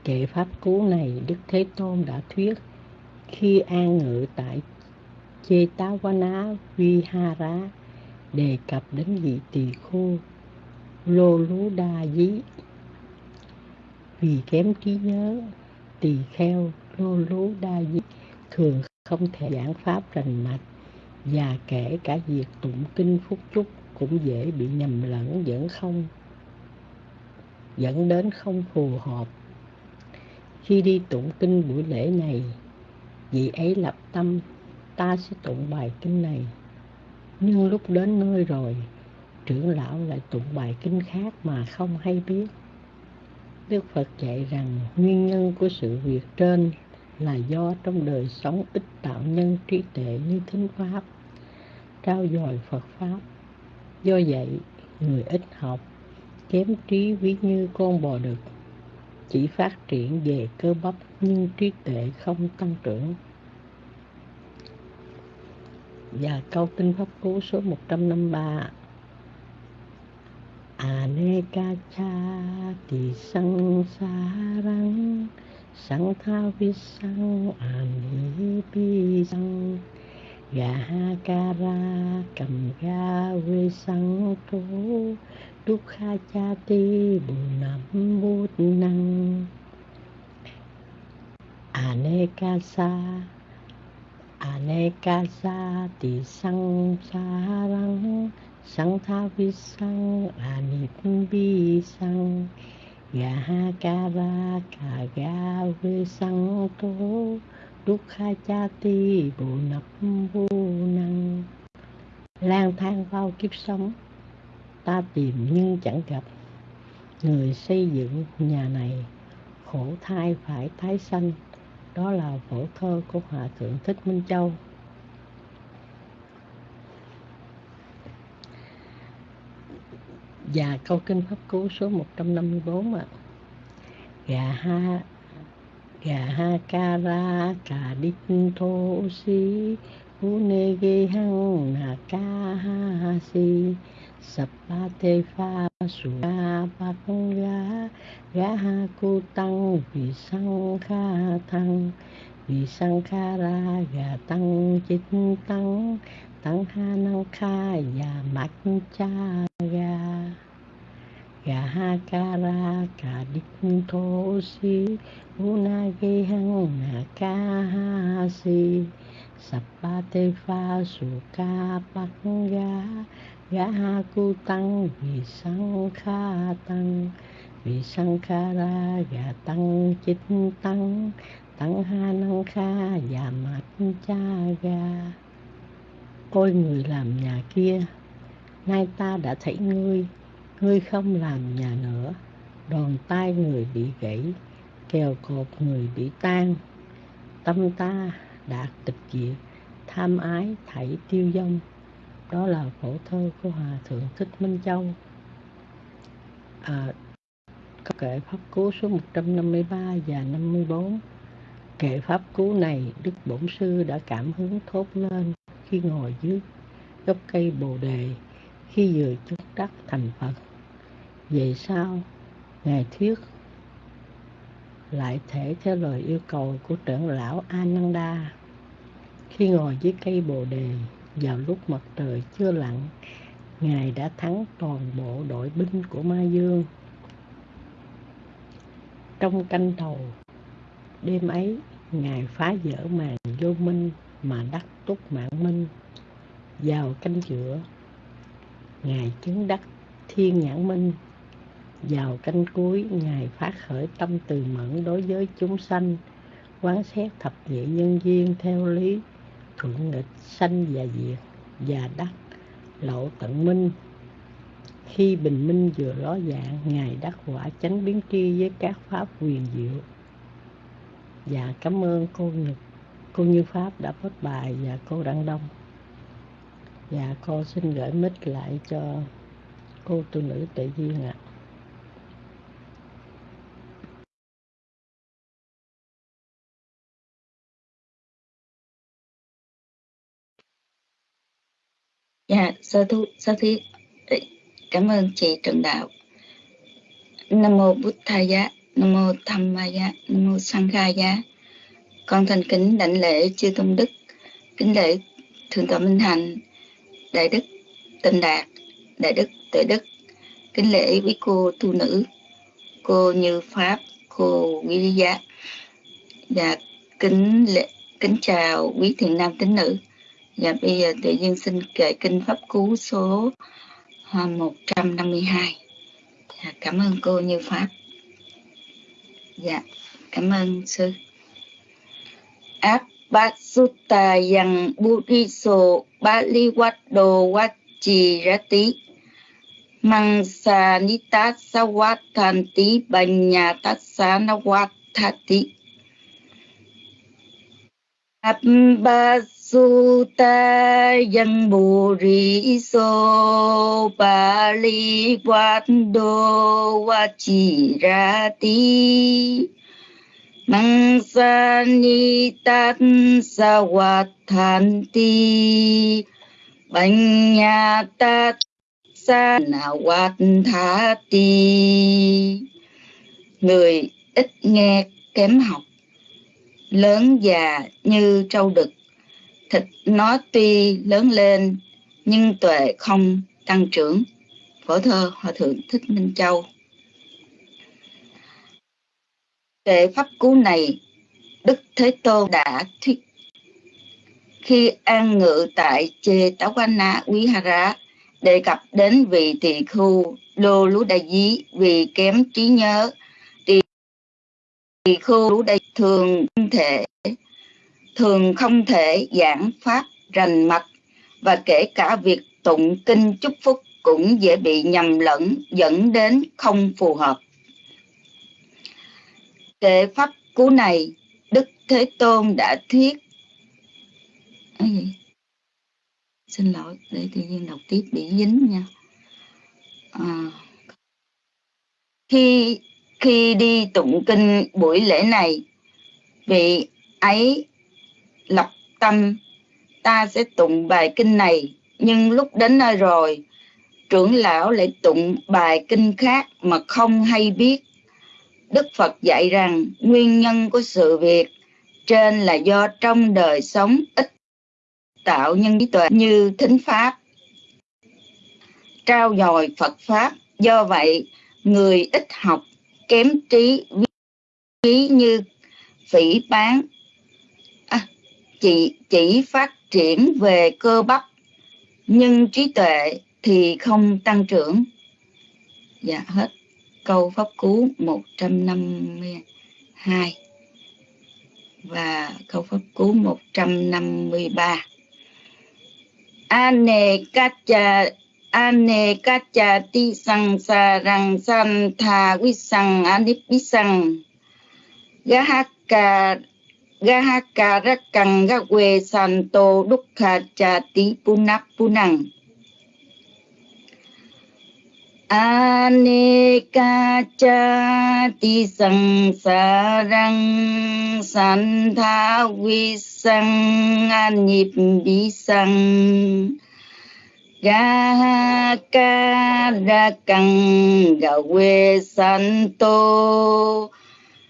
Kệ pháp cú này Đức Thế Tôn đã thuyết khi an ngự tại Chetavana Vihara đề cập đến vị tỳ khu Lô Lú Đa Dí. Vì kém trí nhớ, tỳ kheo Lô Lú Đa Dí thường không thể giảng pháp rành mạch và kể cả việc tụng kinh phúc chúc cũng dễ bị nhầm lẫn dẫn không dẫn đến không phù hợp khi đi tụng kinh buổi lễ này, vị ấy lập tâm, ta sẽ tụng bài kinh này. Nhưng lúc đến nơi rồi, trưởng lão lại tụng bài kinh khác mà không hay biết. Đức phật dạy rằng, nguyên nhân của sự việc trên là do trong đời sống ít tạo nhân trí tuệ như thính pháp, trao dồi phật pháp. Do vậy, người ít học, kém trí ví như con bò đực chỉ phát triển về cơ bắp, nhưng trí tuệ không tăng trưởng. Và câu kinh pháp cú số 153 Aneka cha ti sang sa rang sang tha vi sang ani pi sang Gahakara cầm ga vi sang tố Dukha cha ti bù nam bút năng. Anekasa Anekasa ti sang sarang sang tha vi sang anit bi sang Gahakara ka ga vi sang tố Dukha cha ti bộ nập vô năng. Lang thang vào kiếp sống ta tìm nhưng chẳng gặp. Người xây dựng nhà này, khổ thai phải tái sanh. Đó là phổ thơ của hòa thượng thích minh châu. Và câu kinh pháp cú số 154 ạ. Gà ha gà ha ca ra cà đích thô si u nê ghi hăng nà ca ha si sập ba tê pha su ga bạc ga ga ha tang tăng vì sang kha thăng vì sang kha ra gà tăng chích tăng tăng ha năng kha và mạch cha ga gà ha ca ra ca đích thô si una ge hăng na ca ha si sappa te pha gã cu tăng vì sang kha tăng vì sang kha ra gà tăng chính tăng tăng ha năng kha và mạch cha ga ôi, người làm nhà kia, nay ta đã thấy ngươi. Ngươi không làm nhà nữa. Đòn tay người bị gãy, kèo cột người bị tan. Tâm ta đã tịch diệt, tham ái thảy tiêu vong đó là phổ thơ của hòa thượng thích minh châu. À, kệ pháp cú số 153 và 54 kệ pháp cú này đức bổn sư đã cảm hứng thốt lên khi ngồi dưới gốc cây bồ đề khi vừa chứng đắc thành phật. Về sau ngài thuyết lại thể theo lời yêu cầu của trưởng lão ananda. Khi ngồi dưới cây bồ đề vào lúc mặt trời chưa lặn, ngài đã thắng toàn bộ đội binh của ma dương. Trong canh đầu đêm ấy, ngài phá vỡ màn vô minh mà đắc túc mạng minh. Vào canh giữa, ngài chứng đắc thiên nhãn minh. Vào canh cuối, ngài phát khởi tâm từ mẫn đối với chúng sanh, quán xét thập nhị nhân duyên theo lý thuận nghịch sanh và diệt và đắc lộ tận minh. Khi bình minh vừa ló dạng, ngài đắc quả chánh biến tri với các pháp quyền diệu. Và cảm ơn cô nhật, cô như pháp đã phát bài và cô đăng đông. Và cô xin gửi mít lại cho cô tu nữ tự duyên ạ. à. Dạ, sơ thu, sơ thí Cảm ơn chị Trần Đạo. Nam mô bút Thầy Giá, Nam mô Tham Ma Giá, Nam mô Sang Khai Giá. Con thành kính đảnh lễ chư tôn đức, kính lễ thượng tọa minh hạnh đại đức tịnh đạt đại đức tuệ đức kính lễ quý cô tu nữ cô như pháp cô quý lý và dạ, kính lễ kính chào quý thiện nam tín nữ Dạ bây giờ tự nhiên xin kể kinh pháp cú số à, 152. Dạ, cảm ơn cô Như Pháp. Dạ, cảm ơn sư. Áp yang buddhiso bali watdo wachi rati mang sa watanti banya na watati. Abbas Baliwado Vachirati Mangsanita Sawatanti Banyatasanawathati Abhasutta yang Buddhiso Baliwado Vachirati Mangsani tát sa hoạt than ti. Banya tát sa na hoạt tha ti. Người ít nghe kém học, Lớn già như trâu đực. Thịt nó tuy lớn lên Nhưng tuệ không tăng trưởng. Phổ thơ Hòa Thượng Thích Minh Châu. Kệ pháp cú này, Đức Thế Tôn đã thuyết. Khi an ngự tại Chê Táo Quan Na Quý Hà Rá đề cập đến vị tỳ khu Lô Lú Đại Dí vì kém trí nhớ tỳ khu Lú Đại thường thể thường không thể giảng pháp rành mạch và kể cả việc tụng kinh chúc phúc cũng dễ bị nhầm lẫn dẫn đến không phù hợp. Kệ pháp cú này đức thế tôn đã thuyết. Gì? xin lỗi để tự nhiên đọc tiếp bị dính nha. À, khi khi đi tụng kinh buổi lễ này vị ấy lập tâm ta sẽ tụng bài kinh này nhưng lúc đến nơi rồi trưởng lão lại tụng bài kinh khác mà không hay biết Đức Phật dạy rằng nguyên nhân của sự việc trên là do trong đời sống ít tạo nhân trí tuệ như thính pháp, trao dồi Phật Pháp. Do vậy, người ít học, kém trí, trí như phỉ bán, chỉ, chỉ phát triển về cơ bắp, nhưng trí tuệ thì không tăng trưởng. Dạ hết câu pháp cú 152 và câu pháp cú 153 ane kacha ane kacha ti sang sa rang san tha vi sang anip vi sang gahaka gahaka rakang gawe santo dukha cha ti punang Aneka cha ti sang sa răng san tha vi sang an nhịp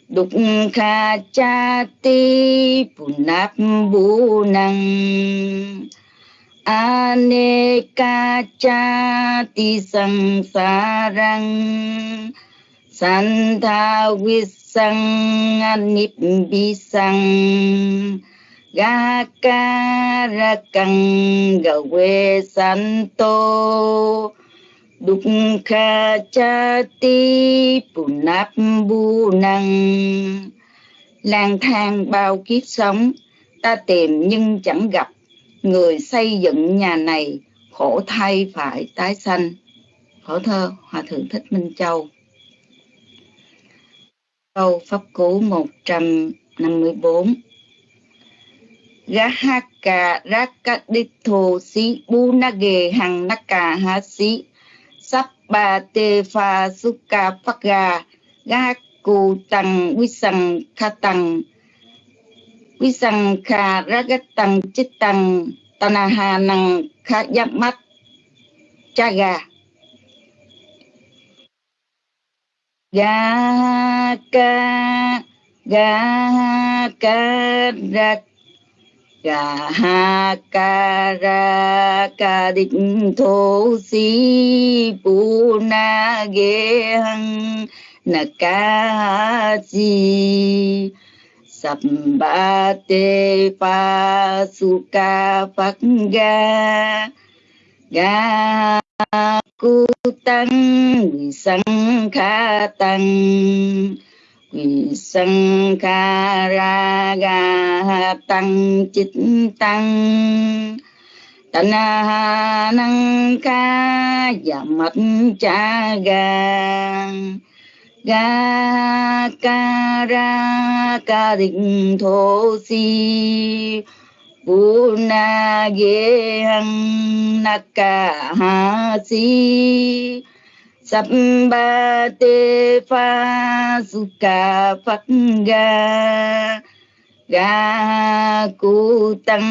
Dukkha chati punap bunang Aneka chati sangsarang Santhawisang anibbisang Gakarakang gawe santo Dukkha chati ca punap bu năng lang thang bao kiếp sống, ta tìm nhưng chẳng gặp. Người xây dựng nhà này, khổ thay phải tái sanh. Khổ thơ, hòa thượng thích minh châu. Câu pháp cú 154 Gahaka Rakaditho Si Bunage Hằng Naka Hasi Sappa Te Pha Sukha ga Gahaku Tăng quy sằng kha tăng quy sằng kha ragat tăng chit tăng tanaha năng kha giáp mắt chaga. Ga ca ga ca ra gà ha ca ra ca định thô si pu na ghê hăng na ca si sập ba tê pa su ca phật ga ga cu tăng sang kha tăng sankara sang ra ga tăng chích tăng tana năng ca và mạch cha ga ga ca ra ca định thô si bu na ge hăng na ca ha si sắp te pha su ca phật ga ga cu tăng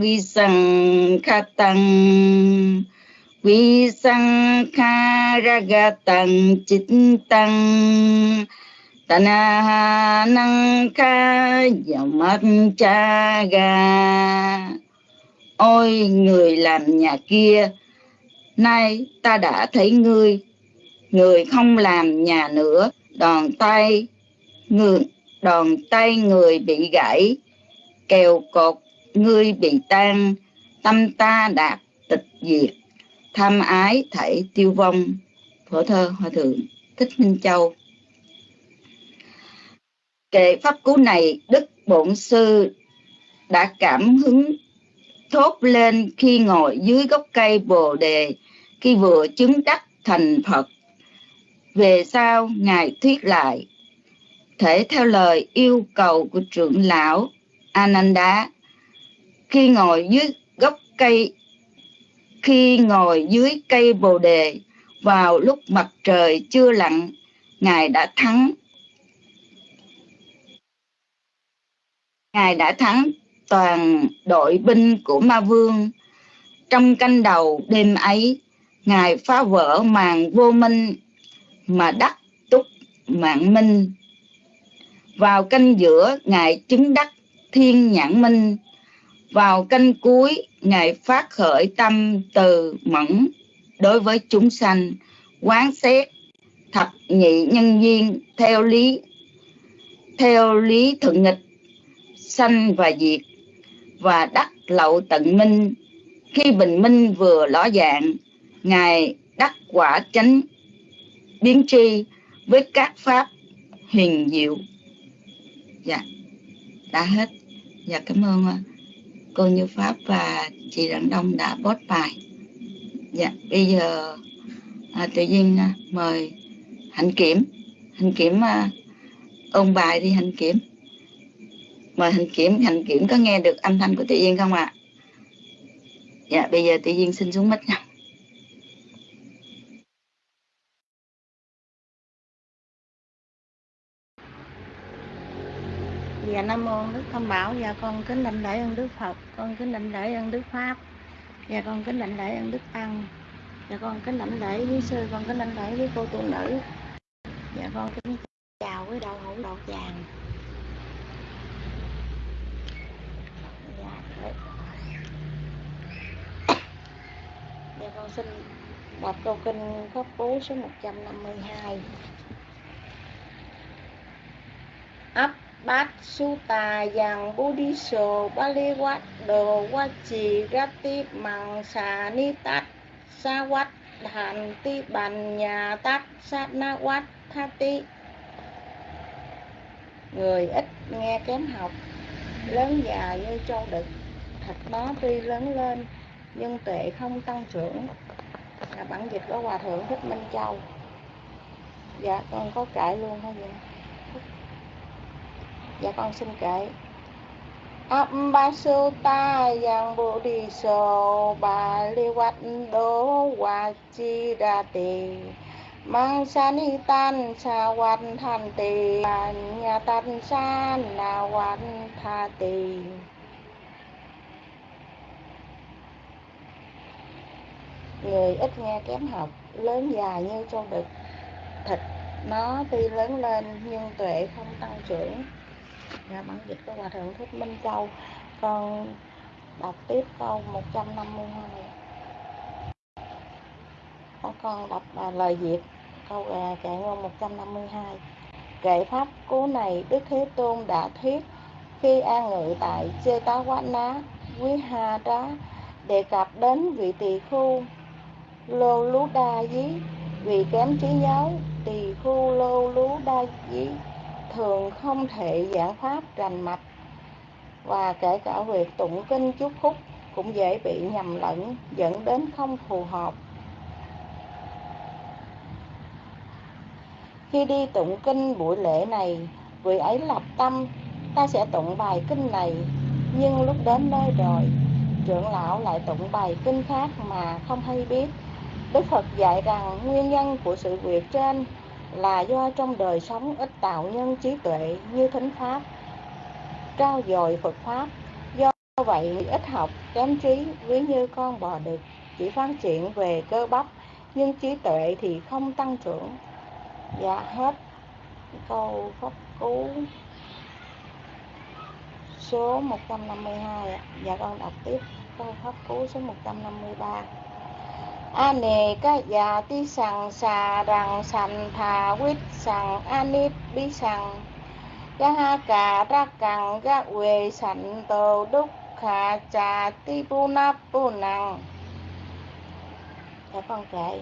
vi sang kha tăng vi sang kha ra ga tăng chit tăng tana năng kha dòng cha ga ôi, người làm nhà kia, nay ta đã thấy ngươi người không làm nhà nữa đòn tay người, đòn tay người bị gãy, kèo cột ngươi bị tan, tâm ta đạt tịch diệt. Tham ái thảy tiêu vong. Phổ thơ hòa thượng thích minh châu. Kệ pháp cú này, đức bổn sư đã cảm hứng thốt lên khi ngồi dưới gốc cây bồ đề, khi vừa chứng đắc thành phật về sau, ngài thuyết lại, thể theo lời yêu cầu của trưởng lão ananda, khi ngồi dưới gốc cây, khi ngồi dưới cây bồ đề, vào lúc mặt trời chưa lặn, ngài đã thắng. Ngài đã thắng toàn đội binh của ma vương. Trong canh đầu đêm ấy, ngài phá vỡ màn vô minh mà đắc túc mạng minh. Vào canh giữa ngài chứng đắc thiên nhãn minh. Vào canh cuối, ngài phát khởi tâm từ mẫn đối với chúng sanh, quán xét thập nhị nhân duyên theo lý theo lý thuận nghịch, sanh và diệt, và đắc lậu tận minh. Khi bình minh vừa ló dạng, ngài đắc quả chánh biến tri với các pháp huyền diệu. Dạ đã hết. Dạ cảm ơn à, cô như pháp và chị đặng đông đã post bài. Dạ bây giờ à, tự nhiên à, mời hạnh kiểm. Hạnh kiểm à, ôn bài đi hạnh kiểm. Mời hạnh kiểm hạnh kiểm có nghe được âm thanh của tự nhiên không ạ? À? dạ bây giờ tự nhiên xin xuống mic nha. Dạ Nam Mô Đức Tam Bảo. Dạ con kính định lễ ơn Đức Phật. Con kính định lễ ơn Đức Pháp. Dạ con kính định lễ ơn Đức Tăng. Dạ con kính định lễ với sư. Con kính định lễ với cô tu nữ. Dạ con kính chào với đạo hữu đạo tràng. Dạ, dạ con xin đọc câu kinh pháp cú số 152 ấp bát su tà dằng bồ đi sô buddhiso bali quát đồ wachi rati mang xà ni tát sa quát đàn ti bàn nhà tát sát na quát tha ti người ít nghe kém học, lớn già như châu đực thịt nó tuy lớn lên, nhưng tuệ không tăng trưởng. Là bản dịch của hòa thượng thích minh châu. Dạ con có cãi luôn thôi vậy dạ con xin kể. Ambasutta yang Bodhiso Baliwat Do Wachirati Mang sanitan sa wan than ti Nhà tan sa na wan tha ti Người ít nghe kém học, Lớn dài như trong đực Thịt. Nó tuy lớn lên Nhưng tuệ không tăng trưởng. Dạ bản dịch của Hòa Thượng Thích Minh Châu. Con đọc tiếp câu 152 con đọc à, lời Việt. Câu à, kệ ngôn 152 kệ pháp cú này Đức Thế Tôn đã thuyết khi an ngự tại Chê Tá Quá Ná Quý Ha Trá đề cập đến vị tỳ khu Lô Lú Đa Dí vì kém trí nhớ tỳ khu Lô Lú Đa Dí thường không thể giảng pháp rành mạch và kể cả việc tụng kinh chúc phúc cũng dễ bị nhầm lẫn, dẫn đến không phù hợp. Khi đi tụng kinh buổi lễ này, vị ấy lập tâm, ta sẽ tụng bài kinh này. Nhưng lúc đến nơi rồi, trưởng lão lại tụng bài kinh khác mà không hay biết. Đức phật dạy rằng nguyên nhân của sự việc trên là do trong đời sống ít tạo nhân trí tuệ như thính pháp, trao dồi phật pháp. Do vậy, ít học, kém trí, ví như con bò đực, chỉ phát triển về cơ bắp, nhưng trí tuệ thì không tăng trưởng. Dạ hết câu pháp cú. Số 152 dạ con đọc tiếp câu pháp cú số 153 a nề ca già ti sằng xà rằng sành thà quýt sằng anip bi sằng ga ha cà ra cằng ga quê sành tồ đúc khà trà ti bu na bu năng dạ con kệ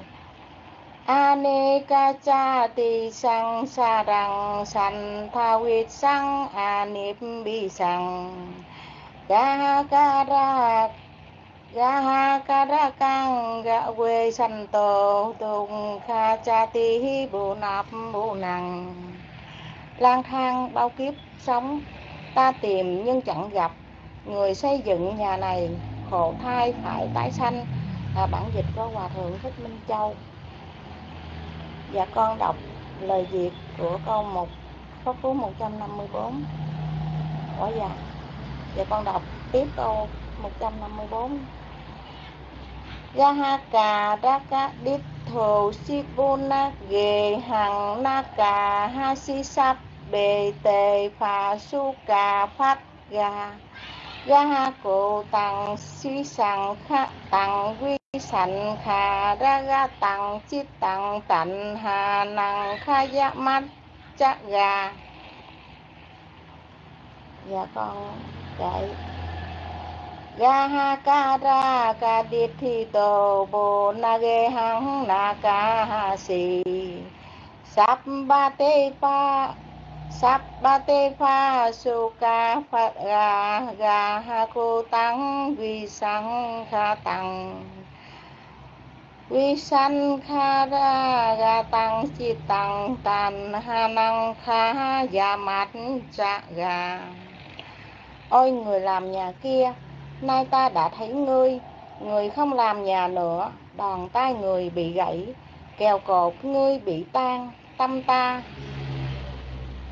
Aneka cha ti sang sa rằng san tha huyết sang anip bi sang ga ga ha ka ra kang ga we san to tung kha cha ti hi bu nạp bu năng lang thang bao kiếp sống, ta tìm nhưng chẳng gặp. Người xây dựng nhà này, khổ thai phải tái sanh. Là bản dịch của hòa thượng thích minh châu. Và con đọc lời Việt của câu một, Pháp cú 154 Ủa dạ và con đọc tiếp câu 154 Gahaka Raka Dit Thù Sipuna Ghê Hằng Naka Hasisap Bề Tề Phà Su Cà Phát Gà Gaha cổ tăng Si Khá Tăng Quy sanh kha ra ga tăng chít tăng tạnh hà năng Khá ya mắt chắc gà dạ con dạy ga kara ca ra ca điệt thi tô bồ sabbate ghê na si pa suka pha su phật ga ga ha cô tăng vi sang kha tăng vi sanh kha ra, ga tăng chi tăng tan ha năng kha ya mát cha ga. Ôi người làm nhà kia nay ta đã thấy ngươi. Người không làm nhà nữa. Đòn tay người bị gãy. Kèo cột ngươi bị tan. Tâm ta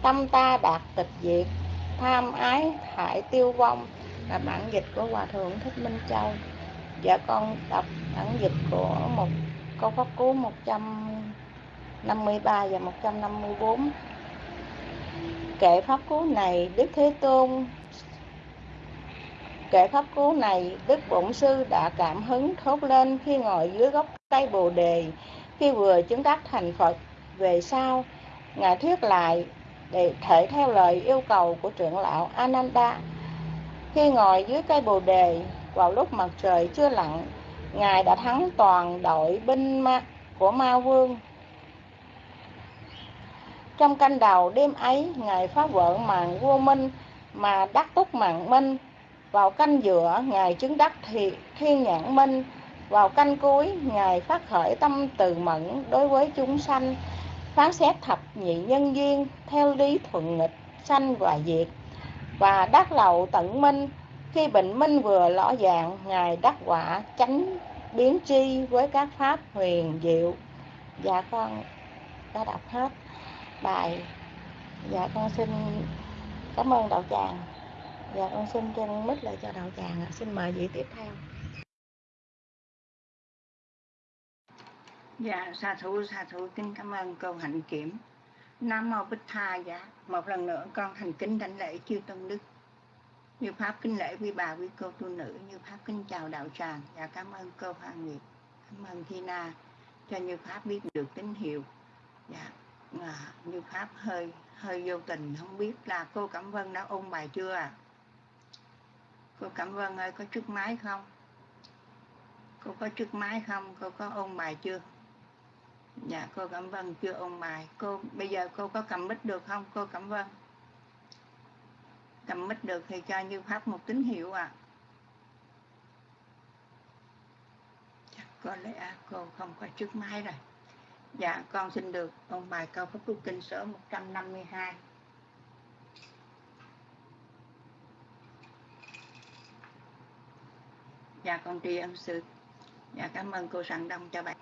tâm ta đạt tịch diệt. Tham ái, hại, tiêu vong. Là bản dịch của hòa thượng thích minh châu. Dạ con đọc bản dịch của một câu pháp cú 153 và 154 kệ pháp cú này Đức Thế Tôn Kẻ pháp cú này Đức Bổn Sư đã cảm hứng thốt lên khi ngồi dưới gốc cây Bồ Đề. Khi vừa chứng đắc thành Phật về sau Ngài thuyết lại để thể theo lời yêu cầu của trưởng lão Ananda. Khi ngồi dưới cây Bồ Đề vào lúc mặt trời chưa lặn ngài đã thắng toàn đội binh ma, của ma vương. Trong canh đầu đêm ấy ngài phá vỡ màn vua minh mà đắc túc mạng minh vào canh giữa, ngài chứng đắc thì thiên nhãn minh. Vào canh cuối, ngài phát khởi tâm từ mẫn đối với chúng sanh, phán xét thập nhị nhân duyên theo lý thuận nghịch, sanh và diệt. Và đắc lậu tận minh. Khi bệnh minh vừa lõ dạng ngài đắc quả chánh biến tri với các pháp huyền diệu. Dạ con, đã đọc hết bài. Dạ con xin cảm ơn đạo tràng dạ con xin chân mít lại cho đạo tràng xin mời vị tiếp theo. Dạ, xà thủ xà thủ kính cảm ơn câu hạnh kiểm. Nam Mô Bích Tha, dạ, một lần nữa con thành kính đảnh lễ chư Tôn Đức. như pháp kính lễ quý bà quý cô tu nữ. Như pháp kính chào đạo tràng. Và cảm ơn cô Hoa Nguyệt. Cảm ơn Thina cho như pháp biết được tín hiệu. Dạ à, như pháp hơi hơi vô tình không biết là cô Cẩm Vân đã ôn bài chưa à cô cảm ơn ơi, có trước máy không? Cô có trước máy không? Cô có ôn bài chưa? Dạ cô cảm ơn chưa ôn bài. Cô, bây giờ cô có cầm mic được không? Cô cảm ơn. Cầm mic được thì cho như pháp một tín hiệu à chắc dạ, có lẽ cô không có trước máy rồi. Dạ con xin được ôn bài câu pháp quốc kinh số 152 dạ con tri ân sư. Dạ cảm ơn cô sẵn đông cho bạn.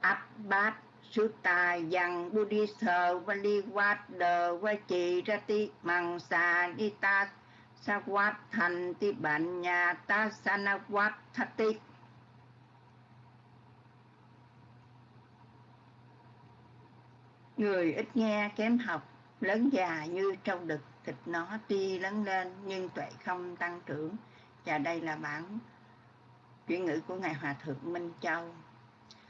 Abbat Sutta yang Buddhisa Valiwada Vachirati Mangsa Nita Sawat nhà ta sanawat Thati Người ít nghe kém học, lớn già như trâu đực, thịt nó tuy lớn lên nhưng tuệ không tăng trưởng và đây là bản chuyển ngữ của ngài hòa thượng minh châu.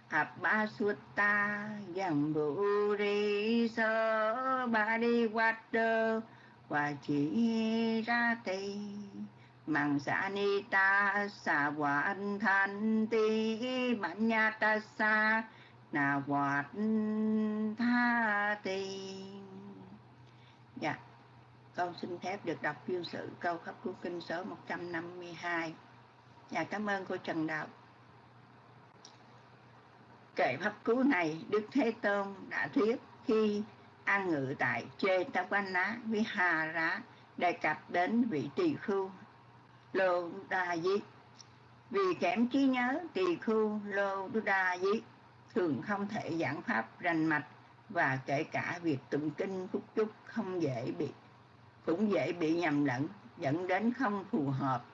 Abba Sutta Yamburi Sơ Ba Đi Water Và chỉ ra tì Mạng xã ni ta Sa anh Thanh Ti Bản nha ta sa Na Hoạt Tha tì con xin phép được đọc chuyên sự câu khắp cứu kinh số 152 Dạ cảm ơn cô Trần Đạo Kệ pháp cứu này Đức Thế Tôn đã thuyết khi an ngự tại Chê Ta Quan Ná với Hà Rá đề cập đến vị tỳ khưu Lô Đa Di. Vì kém trí nhớ tỳ khưu Lô Đa Di thường không thể giảng pháp rành mạch và kể cả việc tụng kinh phúc chúc không dễ bị cũng dễ bị nhầm lẫn, dẫn đến không phù hợp.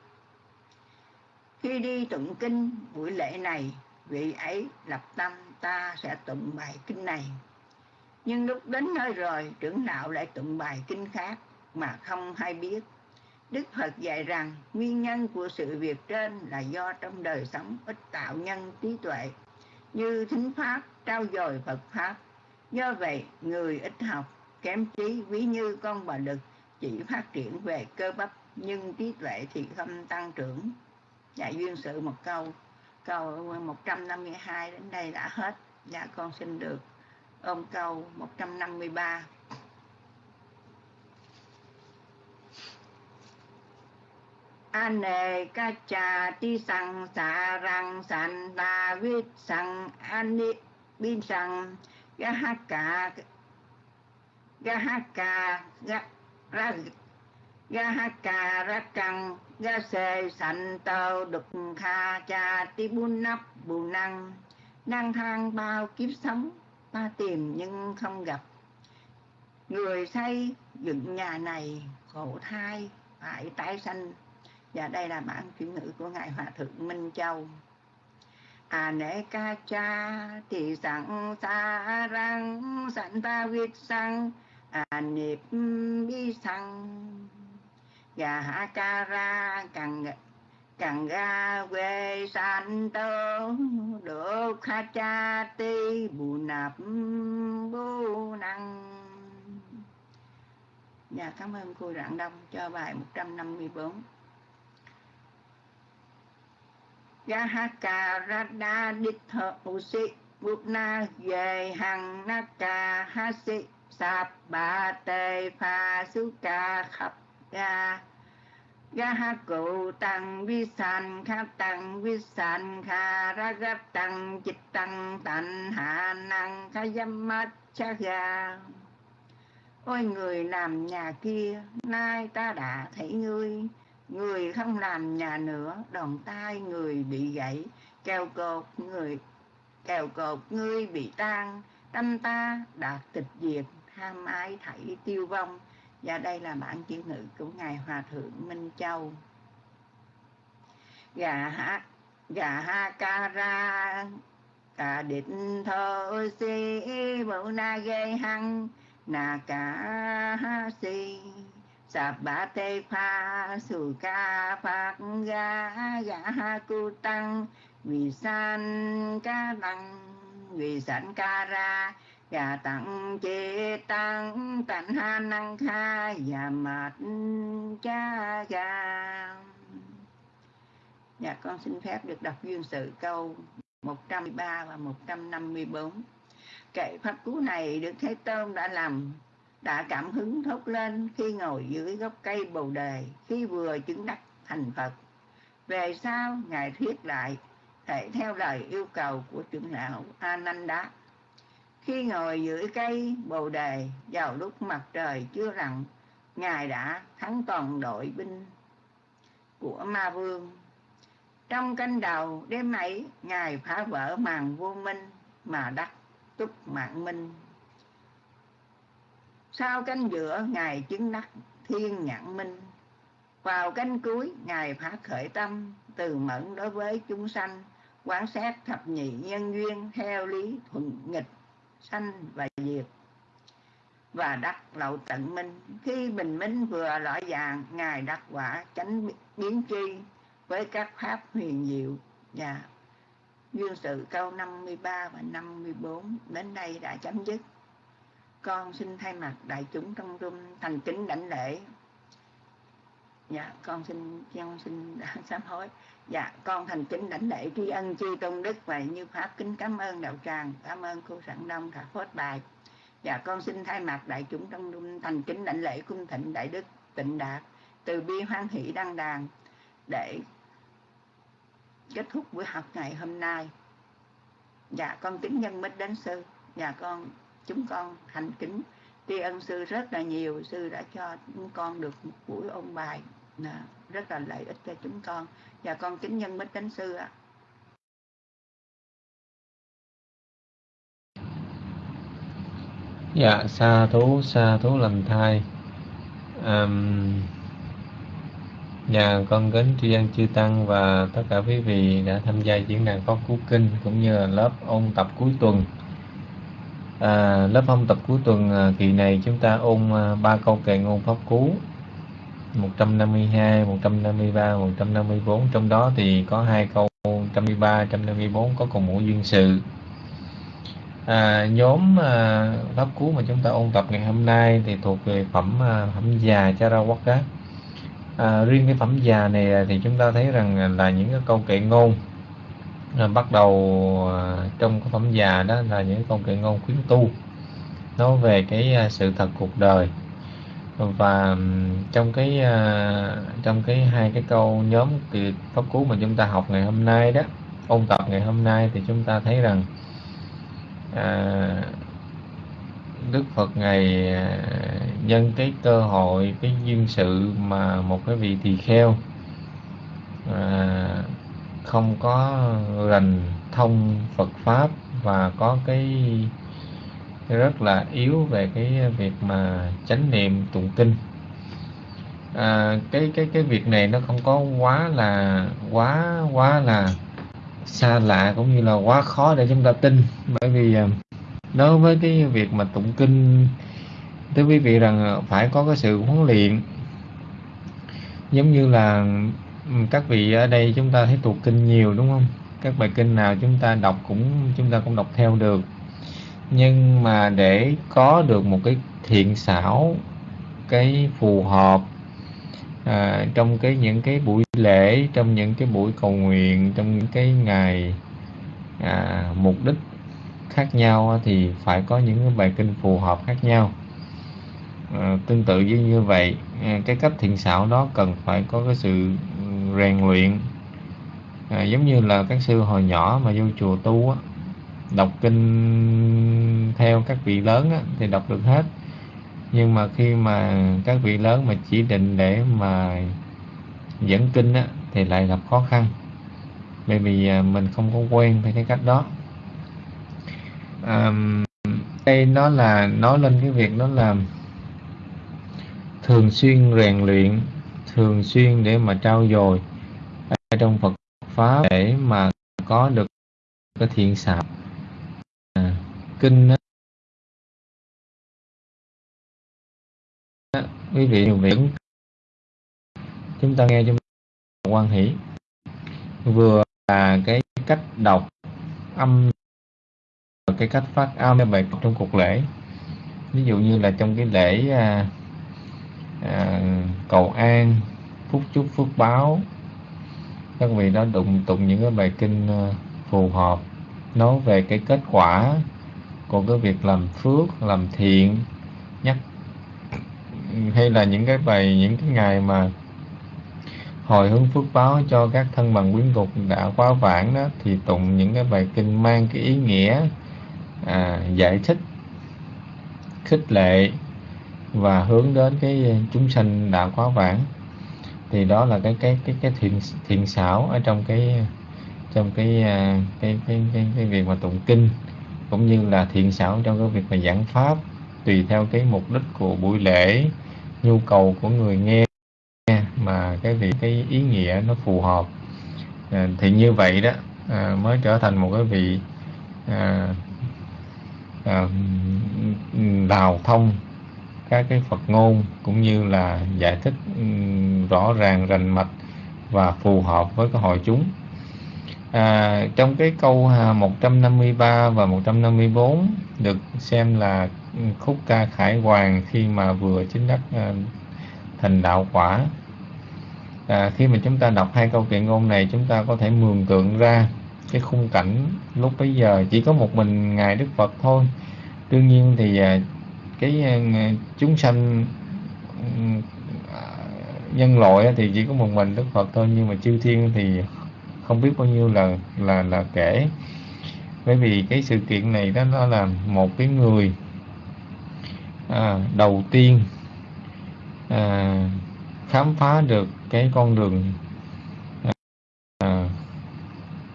Khi đi tụng kinh buổi lễ này, vị ấy lập tâm ta sẽ tụng bài kinh này. Nhưng lúc đến nơi rồi, trưởng đạo lại tụng bài kinh khác mà không hay biết. Đức phật dạy rằng, nguyên nhân của sự việc trên là do trong đời sống ít tạo nhân trí tuệ, như thính pháp, trao dồi phật pháp. Do vậy, người ít học, kém trí, ví như con bà đực chỉ phát triển về cơ bắp, nhưng trí tuệ thì không tăng trưởng. Dạ duyên sự một câu câu 152 đến đây đã hết. Dạ con xin được ôm câu 153 ane ca cha ti sang sa rang san ta vít sang ani bin sang ga ha ka ga ha ka ga ra ga ha ca ra căng, ga se sanh tao đục, kha cha ti bun nắp bù năng. Năng thang bao kiếp sống, ta tìm nhưng không gặp. Người xây dựng nhà này, khổ thai, phải tái sanh. Và đây là bản chuyển ngữ của ngài hòa thượng minh châu. À nể ca cha thì sẵn xa răng, sẵn ta viết sẵn à niệm bi sang gà hạ dạ ca ra càng càng ga quê san tơ được kha cha ti bù nạp bù năng. Dạ cảm ơn cô Rạng Đông cho bài 154 Gahaka Radha Ditha Usi Gupna Về Hằng Naka Hasi Sạp Bà Tê Pha Su Ca Khập Ga Gaha Cụ Tăng Vi San Kha Tăng Vi San Kha Ra ga Tăng Chit Tăng Tạnh Hạ Năng Kha Yammat Cha Ga Ôi người làm nhà kia, nay ta đã thấy ngươi, người không làm nhà nữa, đòn tay người bị gãy, kèo cột người kèo cột ngươi bị tan, tâm ta đạt tịch diệt, ham ái thảy tiêu vong. Và đây là bản chữ ngữ của Ngài Hòa Thượng Minh Châu. Gà ha, gà ha ca ra, cả định thơ si, bộ na gây hăng, na cả ha si sa ba tê pha su ca phạc ga ha cu tăng vì san ca tăng vì sẵn ca ra và tặng chế tăng tạnh ha năng kha và mệt cha ga Dạ con xin phép được đọc duyên sự câu 103 và 154 Kệ pháp cú này được Thế Tôn đã làm đã cảm hứng thốt lên khi ngồi dưới gốc cây bồ đề khi vừa chứng đắc thành Phật. Về sau, Ngài thuyết lại thể theo lời yêu cầu của trưởng lão Ananda. Khi ngồi dưới cây bồ đề vào lúc mặt trời chưa lặn, Ngài đã thắng toàn đội binh của ma vương. Trong canh đầu đêm ấy, Ngài phá vỡ màn vô minh mà đắc túc mạng minh. Sau canh giữa ngài chứng đắc thiên nhãn minh. Vào canh cuối ngài phá khởi tâm từ mẫn đối với chúng sanh quán xét thập nhị nhân duyên theo lý thuận nghịch sanh và diệt. Và đắc lậu tận minh. Khi bình minh vừa rõ vàng ngài đắc quả chánh biến tri với các pháp huyền diệu. Và duyên sự câu 53 và 54 đến đây đã chấm dứt. Con xin thay mặt đại chúng trong room thành kính đảnh lễ. Dạ con xin con xin sám hối dạ con thành kính đảnh lễ tri ân chi tôn đức và như pháp kính cảm ơn đạo tràng, cảm ơn cô sẵn đông thả phốt bài. Dạ con xin thay mặt đại chúng trong đông thành kính đảnh lễ cung thịnh đại đức tịnh đạt từ bi hoan hỷ đăng đàn để kết thúc buổi học ngày hôm nay. Dạ con kính nhân mít đến sư. Dạ con, chúng con thành kính tri ân sư rất là nhiều. Sư đã cho chúng con được một buổi ôn bài là rất là lợi ích cho chúng con. Và con kính nhân bích đến sư ạ. Dạ sa thú sa thú lành thai. Um, nhà con kính tri ân chư tăng và tất cả quý vị đã tham gia diễn đàn pháp cú kinh cũng như là lớp ôn tập cuối tuần. À, lớp ôn tập cuối tuần à, kỳ này chúng ta ôn à, ba câu kệ ngôn pháp cú 152, 153, 154 trong đó thì có hai câu 153, 154 có cùng ngũ duyên sự. À, nhóm à, pháp cú mà chúng ta ôn tập ngày hôm nay thì thuộc về phẩm à, phẩm già Charawaka. À, riêng cái phẩm già này thì chúng ta thấy rằng là những cái câu kệ ngôn à, bắt đầu à, trong cái phẩm già đó là những câu kệ ngôn khuyến tu. Nói về cái à, sự thật cuộc đời và trong cái à, trong cái hai cái câu nhóm từ pháp cú mà chúng ta học ngày hôm nay đó ôn tập ngày hôm nay thì chúng ta thấy rằng à, Đức Phật ngày à, nhân cái cơ hội cái duyên sự mà một cái vị tỳ kheo à, không có rành thông Phật pháp và có cái rất là yếu về cái việc mà chánh niệm tụng kinh. À, cái cái cái việc này nó không có quá là quá quá là xa lạ cũng như là quá khó để chúng ta tin. Bởi vì à, đối với cái việc mà tụng kinh thưa quý vị rằng phải có cái sự huấn luyện. Giống như là các vị ở đây chúng ta thấy tụng kinh nhiều đúng không? Các bài kinh nào chúng ta đọc cũng chúng ta cũng đọc theo được nhưng mà để có được một cái thiện xảo cái phù hợp à, trong cái những cái buổi lễ trong những cái buổi cầu nguyện trong những cái ngày à, mục đích khác nhau thì phải có những cái bài kinh phù hợp khác nhau. À, tương tự như như vậy à, cái cách thiện xảo đó cần phải có cái sự rèn luyện. À, giống như là các sư hồi nhỏ mà vô chùa tu á, đọc kinh theo các vị lớn á, thì đọc được hết. Nhưng mà khi mà các vị lớn mà chỉ định để mà dẫn kinh á, thì lại gặp khó khăn. Bởi vì à, mình không có quen với cái cách đó. À, đây nó là nói lên cái việc đó là thường xuyên rèn luyện thường xuyên để mà trao dồi ở trong Phật pháp để mà có được cái thiện xảo kinh quý vị nhiều miễn chúng ta nghe chúng ta quan hỷ. Vừa là cái cách đọc âm và cái cách phát âm bài trong cuộc lễ. Ví dụ như là trong cái lễ à, à, cầu an phúc chúc phước báo các vị đã đụng tụng những cái bài kinh à, phù hợp nói về cái kết quả của cái việc làm phước làm thiện nhắc hay là những cái bài những cái ngày mà hồi hướng phước báo cho các thân bằng quyến thuộc đã quá vãng đó thì tụng những cái bài kinh mang cái ý nghĩa à, giải thích khích lệ và hướng đến cái chúng sanh đã quá vãng. Thì đó là cái cái cái cái thiện thiện xảo ở trong cái trong cái à, cái cái cái, cái việc mà tụng kinh cũng như là thiện xảo trong cái việc mà giảng pháp tùy theo cái mục đích của buổi lễ nhu cầu của người nghe mà cái việc cái ý nghĩa nó phù hợp. À, thì như vậy đó à, mới trở thành một cái vị à, à, đào thông các cái Phật ngôn cũng như là giải thích rõ ràng rành mạch và phù hợp với cái hội chúng à, trong cái câu 153 và 154 được xem là khúc ca khải hoàng khi mà vừa chính đắc à, thành đạo quả. À, khi mà chúng ta đọc hai câu kệ ngôn này chúng ta có thể mường tượng ra cái khung cảnh lúc bấy giờ. Chỉ có một mình ngài Đức Phật thôi. Đương nhiên thì à, cái à, chúng sanh ừ, à, nhân loại thì chỉ có một mình Đức Phật thôi. Nhưng mà chư thiên thì không biết bao nhiêu là là là kể. Bởi vì cái sự kiện này đó nó là một cái người à, đầu tiên à, khám phá được cái con đường à,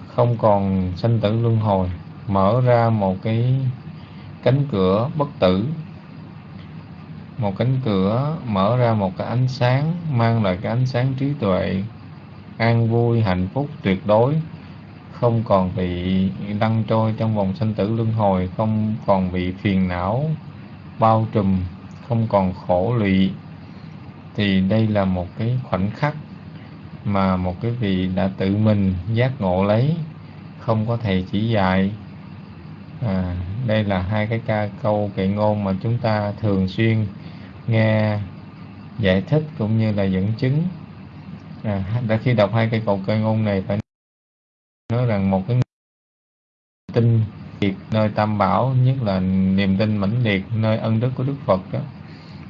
không còn sanh tử luân hồi mở ra một cái cánh cửa bất tử. Một cánh cửa mở ra một cái ánh sáng mang lại cái ánh sáng trí tuệ an vui hạnh phúc tuyệt đối. Không còn bị đăng trôi trong vòng sanh tử luân hồi không còn bị phiền não bao trùm không còn khổ lụy. Thì đây là một cái khoảnh khắc mà một cái vị đã tự mình giác ngộ lấy không có thầy chỉ dạy. À, đây là hai cái ca câu kệ ngôn mà chúng ta thường xuyên nghe giải thích cũng như là dẫn chứng à, đã khi đọc hai cây cầu kệ ngôn này phải nói rằng một cái tin liệt nơi tam bảo nhất là niềm tin mãnh liệt nơi ân đức của đức phật đó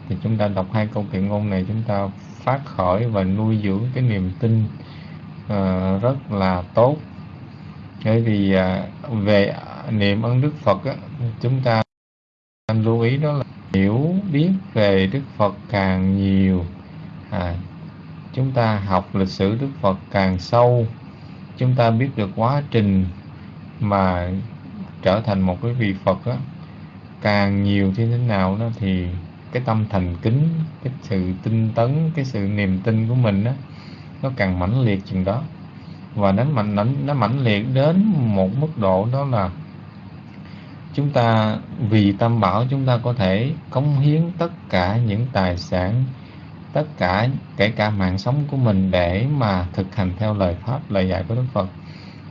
thì chúng ta đọc hai câu kệ ngôn này chúng ta phát khởi và nuôi dưỡng cái niềm tin uh, rất là tốt. Bởi vì uh, về niệm ân đức phật á, chúng ta lưu ý đó là hiểu biết về đức phật càng nhiều à, chúng ta học lịch sử đức phật càng sâu chúng ta biết được quá trình mà trở thành một cái vị phật á, càng nhiều như thế nào đó thì cái tâm thành kính cái sự tinh tấn cái sự niềm tin của mình đó nó càng mãnh liệt chừng đó. Và nó mạnh nó, nó mãnh liệt đến một mức độ đó là chúng ta vì tâm bảo chúng ta có thể cống hiến tất cả những tài sản tất cả kể cả mạng sống của mình để mà thực hành theo lời pháp lời dạy của đức phật.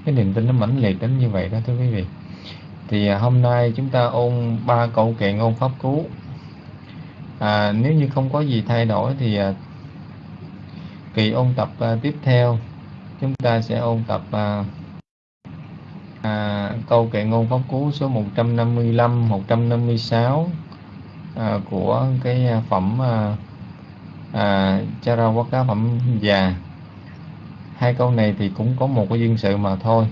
Cái niềm tin nó mãnh liệt đến như vậy đó thưa quý vị. Thì à, hôm nay chúng ta ôn ba câu kệ ngôn pháp cứu à, nếu như không có gì thay đổi thì à, kỳ ôn tập à, tiếp theo. Chúng ta sẽ ôn tập à, à, câu kệ ngôn pháp cú số 155 156 à, của cái à, phẩm à, à, cá phẩm già. Hai câu này thì cũng có một cái duyên sự mà thôi.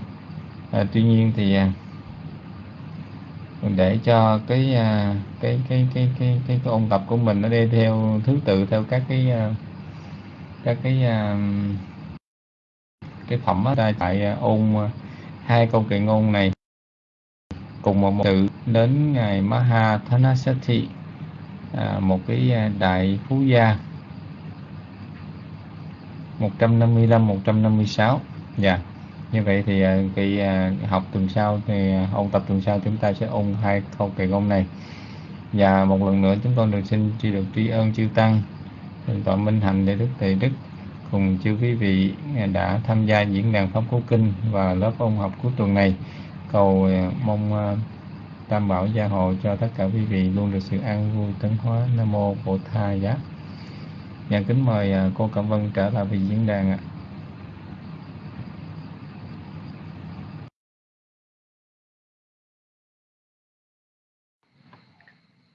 À, tuy nhiên thì à, để cho cái à, cái cái cái cái cái, cái ôn tập của mình nó đi theo thứ tự theo các cái à, các cái à, cái phẩm ở đây tại ôn à, hai câu kệ ngôn này. Cùng một, một đến ngày Maha Thanasati à, một cái à, đại phú gia. 155 156 dạ. Yeah như vậy thì ờ, cái ờ, học tuần sau thì ờ, ôn tập tuần sau chúng ta sẽ ôn hai câu kệ ngôn này. Và một lần nữa chúng con được xin tri được tri ân chư tăng, thượng tọa minh hạnh để đức thầy đức, cùng chư quý vị đã tham gia diễn đàn pháp cú kinh và lớp ôn học cuối tuần này. Cầu mong tam bảo gia hộ cho tất cả quý vị luôn được sự an vui tấn hóa. Nam mô bổn thầy giá. Dạ kính mời à, cô Cẩm Vân trở lại vị diễn đàn ạ.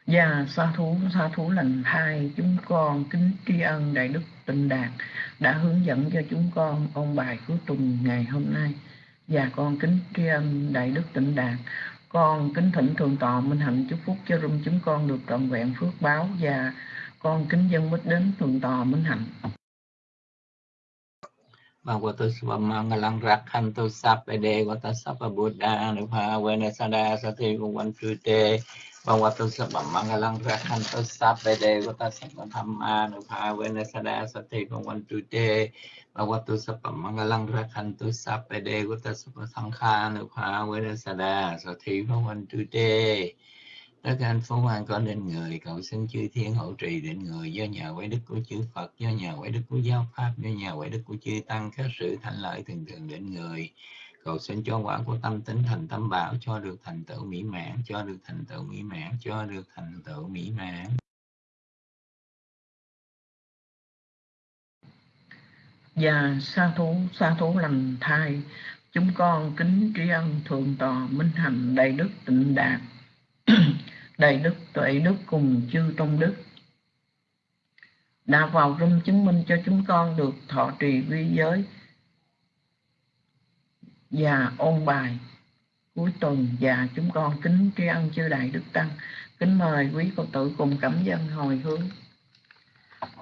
Dạ sa thú sa thú lần hai chúng con kính tri ân đại đức tịnh đạt đã hướng dẫn cho chúng con ông bài cuối tuần ngày hôm nay Dạ con kính tri ân đại đức tịnh đạt con kính thỉnh thượng tọa minh hạnh chúc phúc cho rung chúng con được trọn vẹn phước báo và con kính dân bích đến tuần tò minh hạnh Bhagavato Svamangalam Rakhanto Sapede Vatasapa Buddha Anupha Venesada Sati Bhagwan Chute Bhagavato Svamangalam Rakhanto Sapede Vatasapa Dhamma Anupha Venesada Sati Bhagwan Chute Bhagavato Svamangalam Rakhanto Sapede Vatasapa Sangha Anupha Venesada Sati Bhagwan Chute Đức anh Phú Hoàng có nên người, cầu xin chư thiên hộ trì định người do nhờ quái đức của chư Phật, do nhờ quái đức của giáo pháp, do nhờ quái đức của chư tăng, các sự thành lợi thường thường định người. Cầu xin cho quả của tâm tính thành tâm bảo, cho được thành tựu mỹ mãn, cho được thành tựu mỹ mãn, cho được thành tựu mỹ mãn. Và sa thú sa thú lành thai, chúng con kính tri ân thượng tòa minh hành đại đức tịnh đạt. đầy đức tuệ đức cùng chư trong đức. Đã vào rung chứng minh cho chúng con được thọ trì vi giới và ôn bài. Cuối tuần và chúng con kính tri ân chư đại đức tăng, kính mời quý phật tử cùng cảm dân hồi hướng.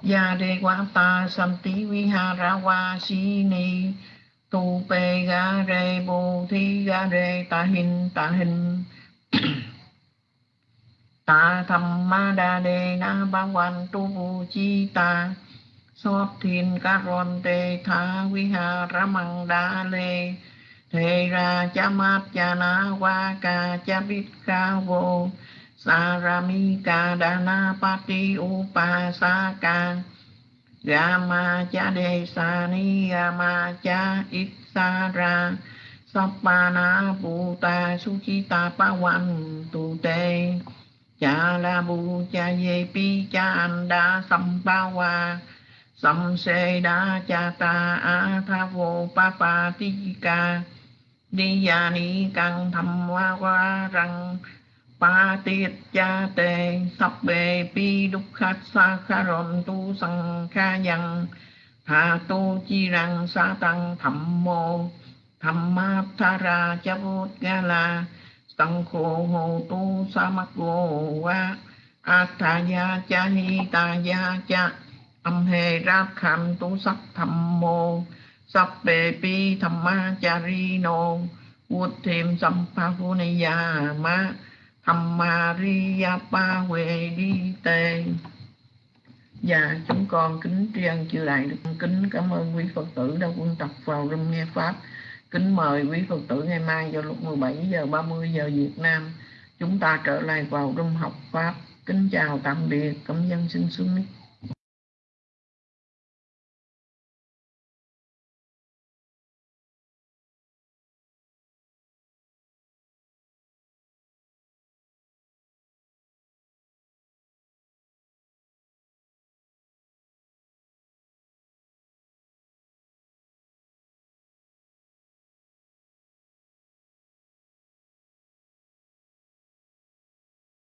Ya de quá ta santi vihara si ni, tu pe ga re bo thi ga re ta hin ta hin ta tham ma đa đề na ba quan tu vu chi ta. Sót thiên ca ron tê tha vi ha ra măng đa lê. Thề ra cha mát cha na qua ca cha biết ca vô. Sa ra mi ca đa na pa ti u pa sa ca. Ga ma cha đề sa ni ga ma cha ít sa ra. Sapa na pu ta su chi ta pa wan tu te cha la bu cha ye pi, cha an đa sam pa wa sam se đa, cha ta a tha vô, pa pa ti ca, ni ya ni căng tham wa wa rằng pa tiết cha te sắp bề pi đúc khát sa kha rộn tu sang kha yang tha tu chi rằng sa tăng thầm mô thầm ma tha ra cha vô ga la tăng khô hô tu sa mắc vô wa ataya cha hi ta ya cha âm hề ra kham tu sắc thầm mô sắp bề pi thầm ma cha ri nô vụt thêm sam pa phu ni ya ma thầm ma ri ya pa huệ đi tê Dạ, chúng con kính tri ân chư đại được kính cảm ơn quý Phật tử đã quân tập vào rung nghe Pháp. Kính mời quý Phật tử ngày mai vào lúc 17 giờ 30 giờ Việt Nam chúng ta trở lại vào rung học Pháp. Kính chào tạm biệt, cảm dân xin xuống